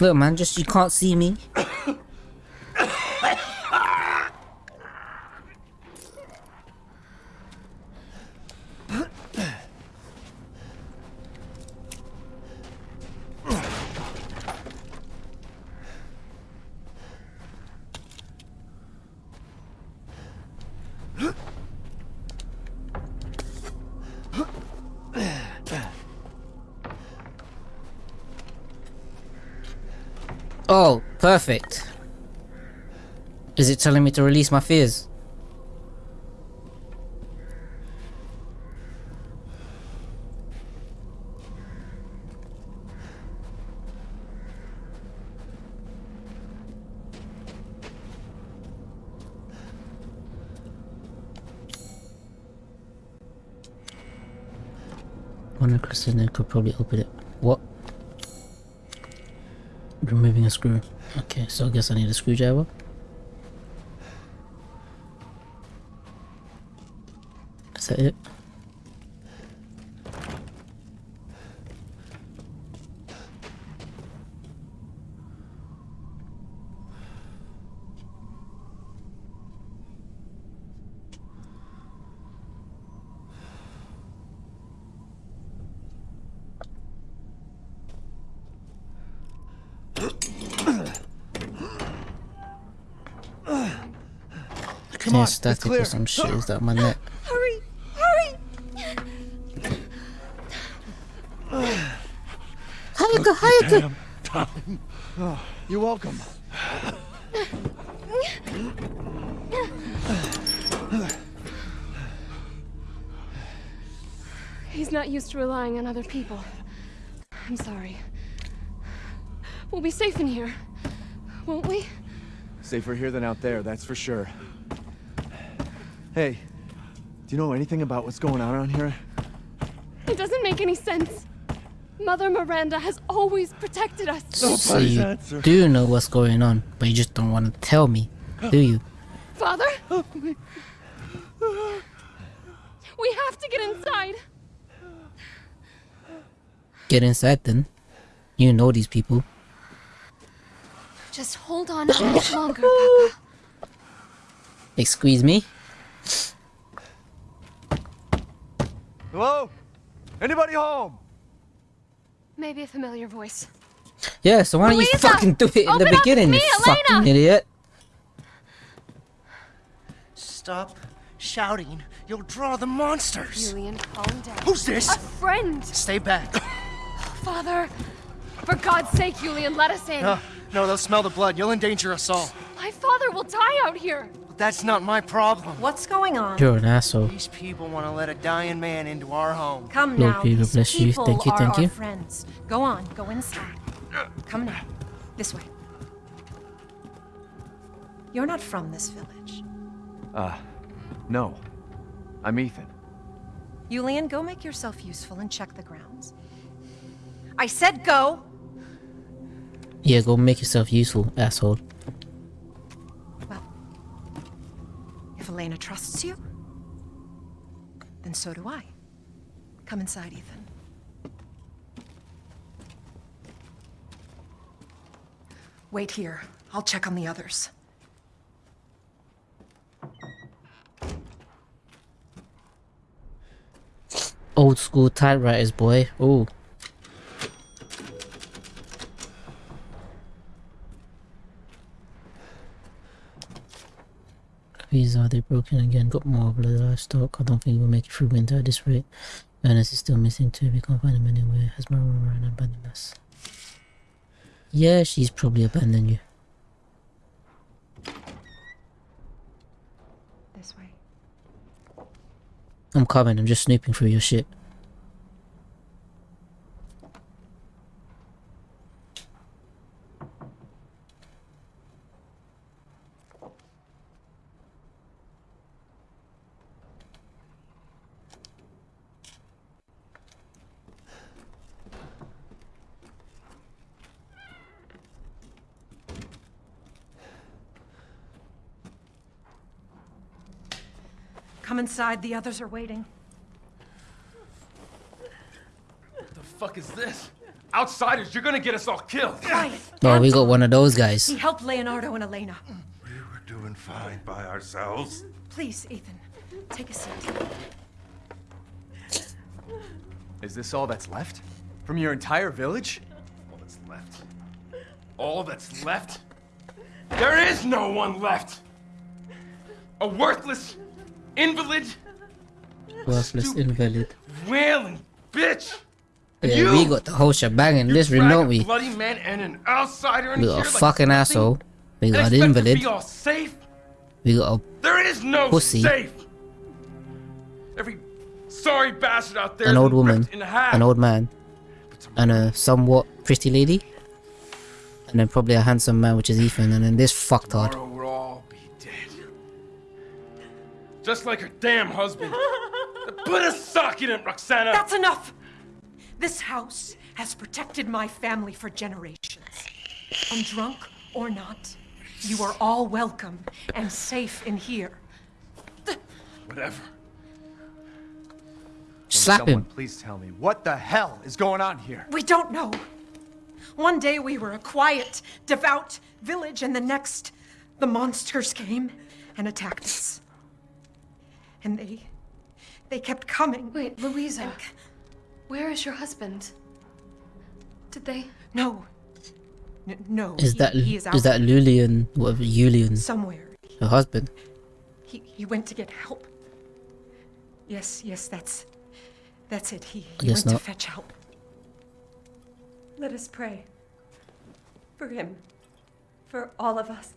Look, man, just you can't see me. Oh, perfect. Is it telling me to release my fears? One crystal could probably open it. What? Removing a screw. Okay, so I guess I need a screwdriver. Is that it? Come on, static it's or some shit is that my neck. Hurry! Hurry! Hayaka, Hayaka! Damn. Oh, you're welcome. He's not used to relying on other people. I'm sorry. We'll be safe in here, won't we? Safer here than out there, that's for sure. Hey, do you know anything about what's going on around here? It doesn't make any sense. Mother Miranda has always protected us. So you do know what's going on, but you just don't want to tell me, do you? Father? We have to get inside. Get inside then. You know these people. Just hold on a bit longer, Papa. Excuse me? Hello? Anybody home? Maybe a familiar voice. Yeah, so why don't you fucking do it in the open up beginning, me, you Elena! fucking idiot? Stop shouting. You'll draw the monsters. Julian, calm down. Who's this? A friend. Stay back. Father, for God's sake, Julian, let us in. No, no, they'll smell the blood. You'll endanger us all. My father will die out here. That's not my problem. What's going on? You're an asshole. These people want to let a dying man into our home. Come Lord now. Peter, bless you. people Thank you, are thank our you. friends. Go on, go inside. Come now. This way. You're not from this village. Uh, no. I'm Ethan. Julian, go make yourself useful and check the grounds. I said go! Yeah, go make yourself useful, asshole. If Elena trusts you, then so do I. Come inside, Ethan. Wait here. I'll check on the others. Old school typewriters, boy. Ooh. These are they broken again? Got more blood livestock. I don't think we'll make it through winter at this rate. Ernest is still missing too. We can't find him anywhere. Has Miranda abandoned us? Yeah, she's probably abandoned you. This way. I'm coming. I'm just snooping through your shit. Come inside, the others are waiting. What the fuck is this? Outsiders, you're gonna get us all killed. Quiet. Oh, we got one of those guys. He helped Leonardo and Elena. We're doing fine by ourselves. Please, Ethan, take a seat. Is this all that's left? From your entire village? All that's left. All that's left? There is no one left! A worthless invalid, Worthless invalid. wailing bitch! Yeah, You- we got the whole shebang in this room, don't we? bloody man and an outsider in We here got a like fucking nothing, asshole. We got an invalid. be all safe? We got a There is no Pussy. safe. Every sorry bastard out there an old woman, ripped in half. an old man, and a somewhat pretty lady, and then probably a handsome man, which is Ethan, and then this fucktard. Just like her damn husband. Put a sock in it, Roxana! That's enough! This house has protected my family for generations. And drunk or not, you are all welcome and safe in here. Whatever. Slap Someone him. please tell me what the hell is going on here? We don't know. One day we were a quiet, devout village, and the next, the monsters came and attacked us. And they. they kept coming. Wait, Luiza. Where is your husband? Did they? No. N- no. Is he- that he is, out is that Lulian? Whatever Julian? somewhere? Her husband. He he went to get help. Yes, yes, that's that's it. He, he went not. to fetch help. Let us pray. For him. For all of us.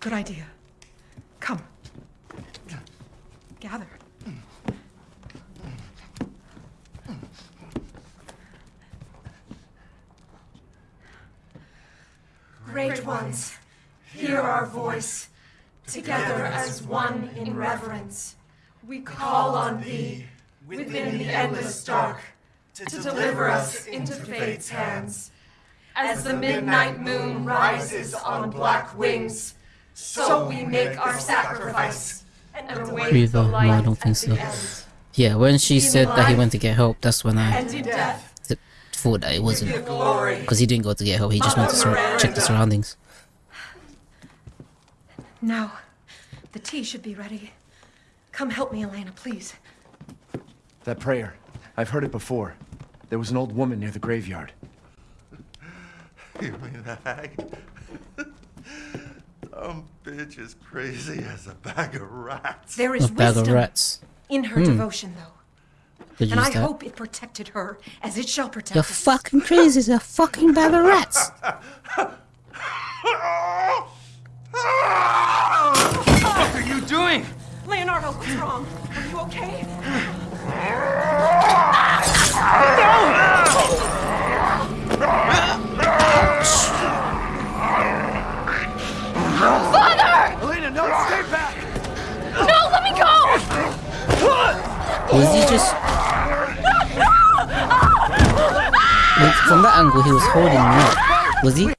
Good idea. Come. Gather. Great ones, hear our voice. Together as one in reverence, we call on thee within the endless dark to deliver us into fate's hands. As the midnight moon rises on black wings, so we make our sacrifice Breather. the No, I don't think so. Yeah, when she In said that he went to get help, that's when I And in death, th- thought that it wasn't. give glory. Because he didn't go to get help, he just went to sur- check the surroundings. Now, the tea should be ready. Come help me, Elena, please. That prayer. I've heard it before. There was an old woman near the graveyard. You mean the hag? Dumb bitch is crazy as a bag of rats. There is A bag of wisdom rats. in her Hmm. devotion, though. Could and I that. hope it protected her as it shall protect You're us. fucking crazy as a fucking bag of rats. What are you doing? Leonardo, what's wrong? Are you okay? Was he just. Like, from that angle, he was holding me up. Was he? Do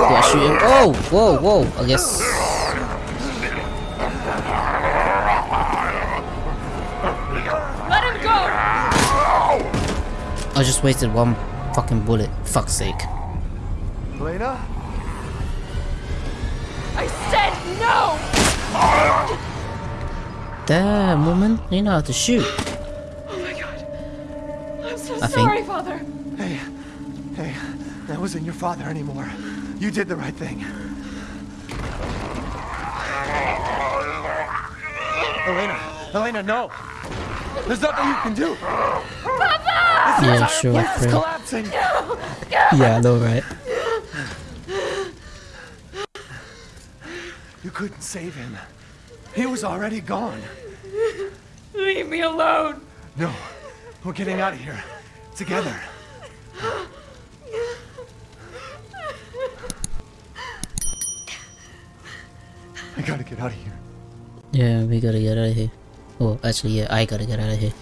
I shoot him? Oh! Whoa, whoa! I guess. Let him go! I just wasted one fucking bullet. Fuck's sake. Elena? No! Damn, woman. You know how to shoot. Oh my god. I'm so I think- sorry, Father. Hey, hey, that wasn't your father anymore. You did the right thing. Elena, Elena, no! There's nothing you can do! Papa! This Yeah, sure, place is Fred. collapsing! Yeah, I know, right? Couldn't save him. He was already gone. Leave me alone! No, we're getting out of here. Together. I gotta get out of here. Yeah, we gotta get out of here. Oh, actually, yeah, I gotta get out of here.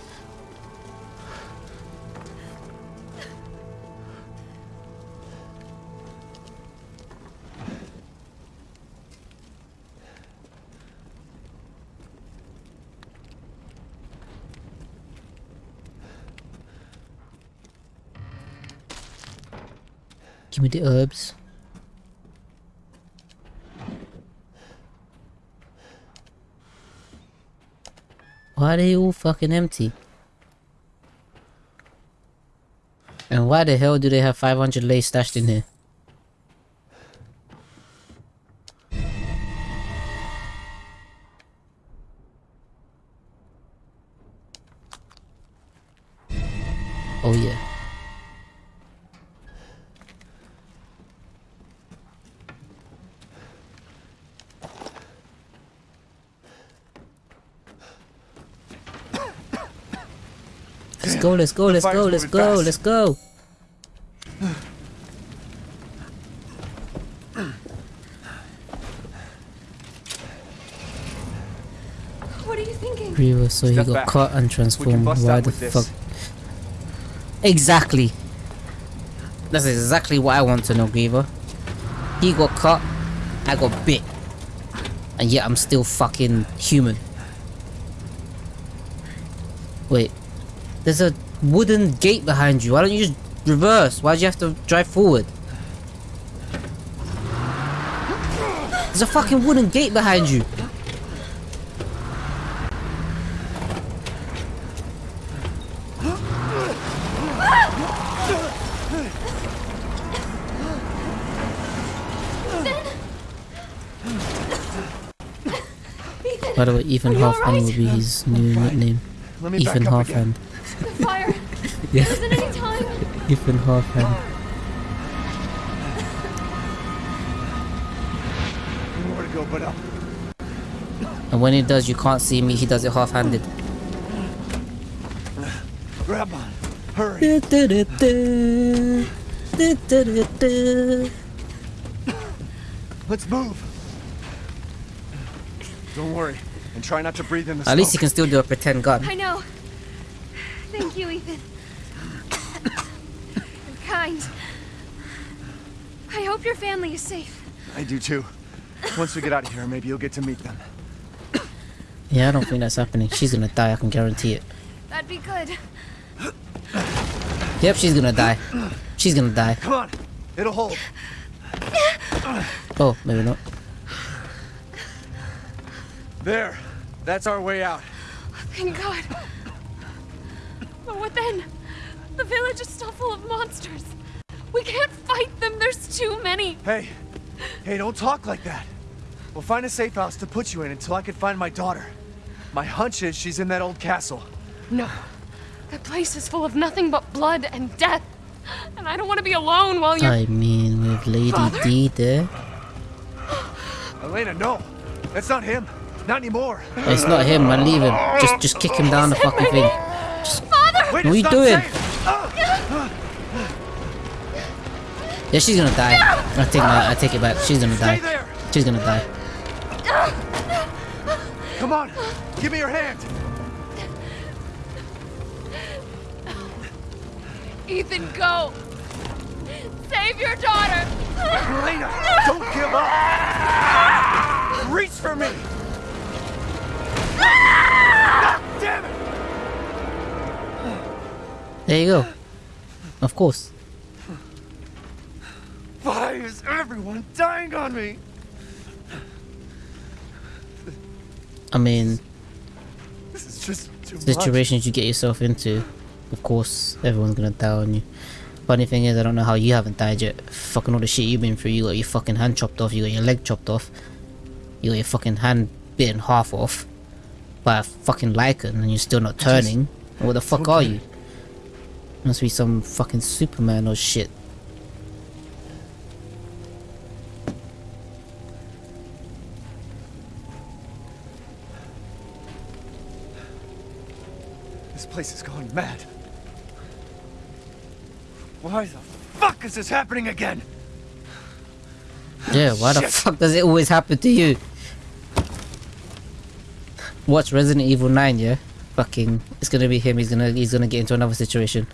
Give me the herbs. Why are they all fucking empty? And why the hell do they have 500 lace stashed in here? Let's go, let's go, The let's go, let's go, let's go. What do you thinking? Griever, so he got back. cut and transformed. Why the with this. fuck? Exactly. That's exactly what I want to know, Griever. He got cut, I got bit. And yet I'm still fucking human. Wait. There's a wooden gate behind you. Why don't you just reverse? Why'd you have to drive forward? There's a fucking wooden gate behind you. By the way, Ethan Are Halfhand alright? will be his new nickname. Ethan back again. Halfhand. The fire. Yeah. Isn't any time? Ethan Halfhand. Nowhere to go but up. And when he does, you can't see me. He does it half-handed. Grab on. Hurry. Let's move. Don't worry. And try not to breathe in the smoke. At least he can still do a pretend gun. I know. Thank you, Ethan. You're kind. I hope your family is safe. I do too. Once we get out of here, maybe you'll get to meet them. Yeah, I don't think that's happening. She's gonna die, I can guarantee it. That'd be good. Yep, she's gonna die. She's gonna die. Come on. It'll hold. Oh, maybe not. There. That's our way out. Thank God. But what then? The village is still full of monsters. We can't fight them. There's too many. Hey. Hey, don't talk like that. We'll find a safe house to put you in until I can find my daughter. My hunch is she's in that old castle. No. That place is full of nothing but blood and death. And I don't want to be alone while you're. I mean, with Lady Father? D there. Elena, no. That's not him. Not anymore. It's not him, man. Leave him. Just, just kick him down the fucking thing. Father! What are you not doing? Yeah, she's gonna die. I take my, I take it back. She's gonna die. She's gonna die. Come on. Give me your hand. Ethan, go! Save your daughter! Elena, don't give up. Reach for me. There you go. Of course. Why is everyone dying on me? I mean, This is just too much. situations you get yourself into, of course, everyone's gonna die on you. Funny thing is, I don't know how you haven't died yet. Fucking all the shit you've been through. You got your fucking hand chopped off. You got your leg chopped off. You got your fucking hand bitten half off by a fucking lycan, and you're still not turning. What the fuck are you? Must be some fucking Superman or shit. This place is going mad. Why the fuck is this happening again? Yeah, why the fuck does it always happen to you? Watch Resident Evil 9, yeah? Fucking, it's gonna be him, he's gonna, he's gonna get into another situation.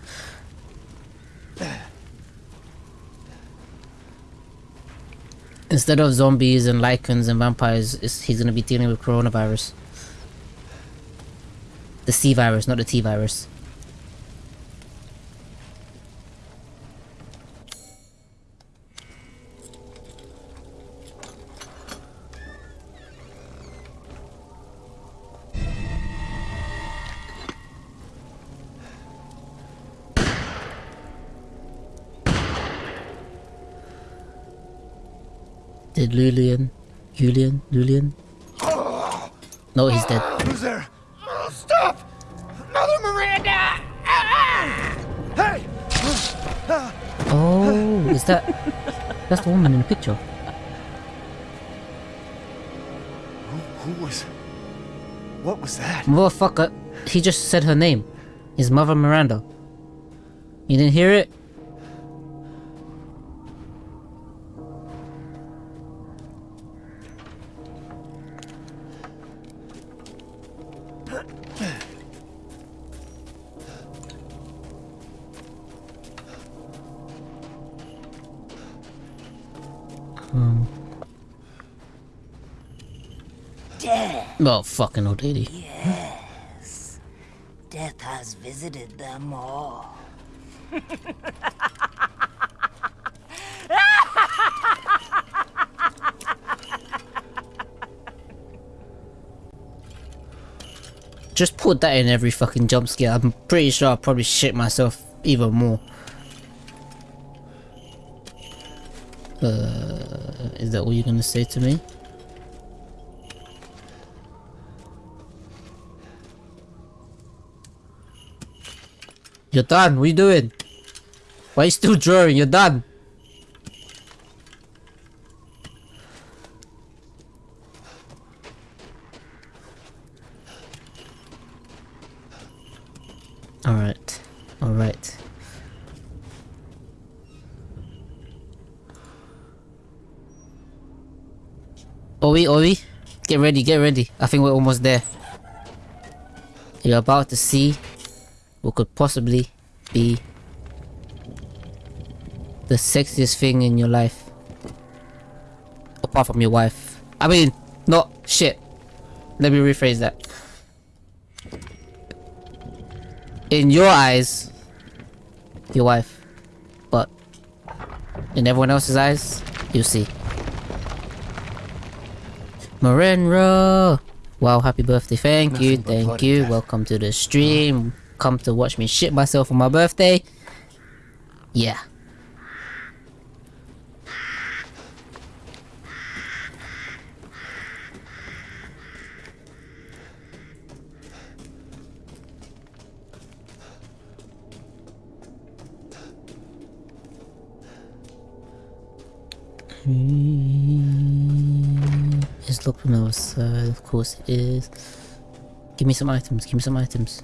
Instead of zombies and lycans and vampires, he's gonna be dealing with coronavirus. The C virus, not the T virus. Did Lulian, Julian, Lulian? No, he's dead. Who's there? Oh, stop! Mother Miranda! Ah! Hey! Oh, is that? That's the woman in the picture. Who was... What was that? Motherfucker, he just said her name. His mother Miranda. You didn't hear it? Death. Oh, fucking old lady! Yes. Death has visited them all. Just put that in every fucking jump scare. I'm pretty sure I'll probably shit myself even more. Uh, is that what you're gonna say to me? You're done. What are you doing? Why are you still drawing? You're done. Alright. Alright. Owi, Owi, get ready, get ready. I think we're almost there. You're about to see what could possibly be the sexiest thing in your life. Apart from your wife. I mean, not shit. Let me rephrase that. In your eyes, your wife. But in everyone else's eyes, you see. Morenro! Wow, happy birthday. Thank you, thank you. Welcome to the stream. Come to watch me shit myself on my birthday. Yeah. Course is... Give me some items, give me some items.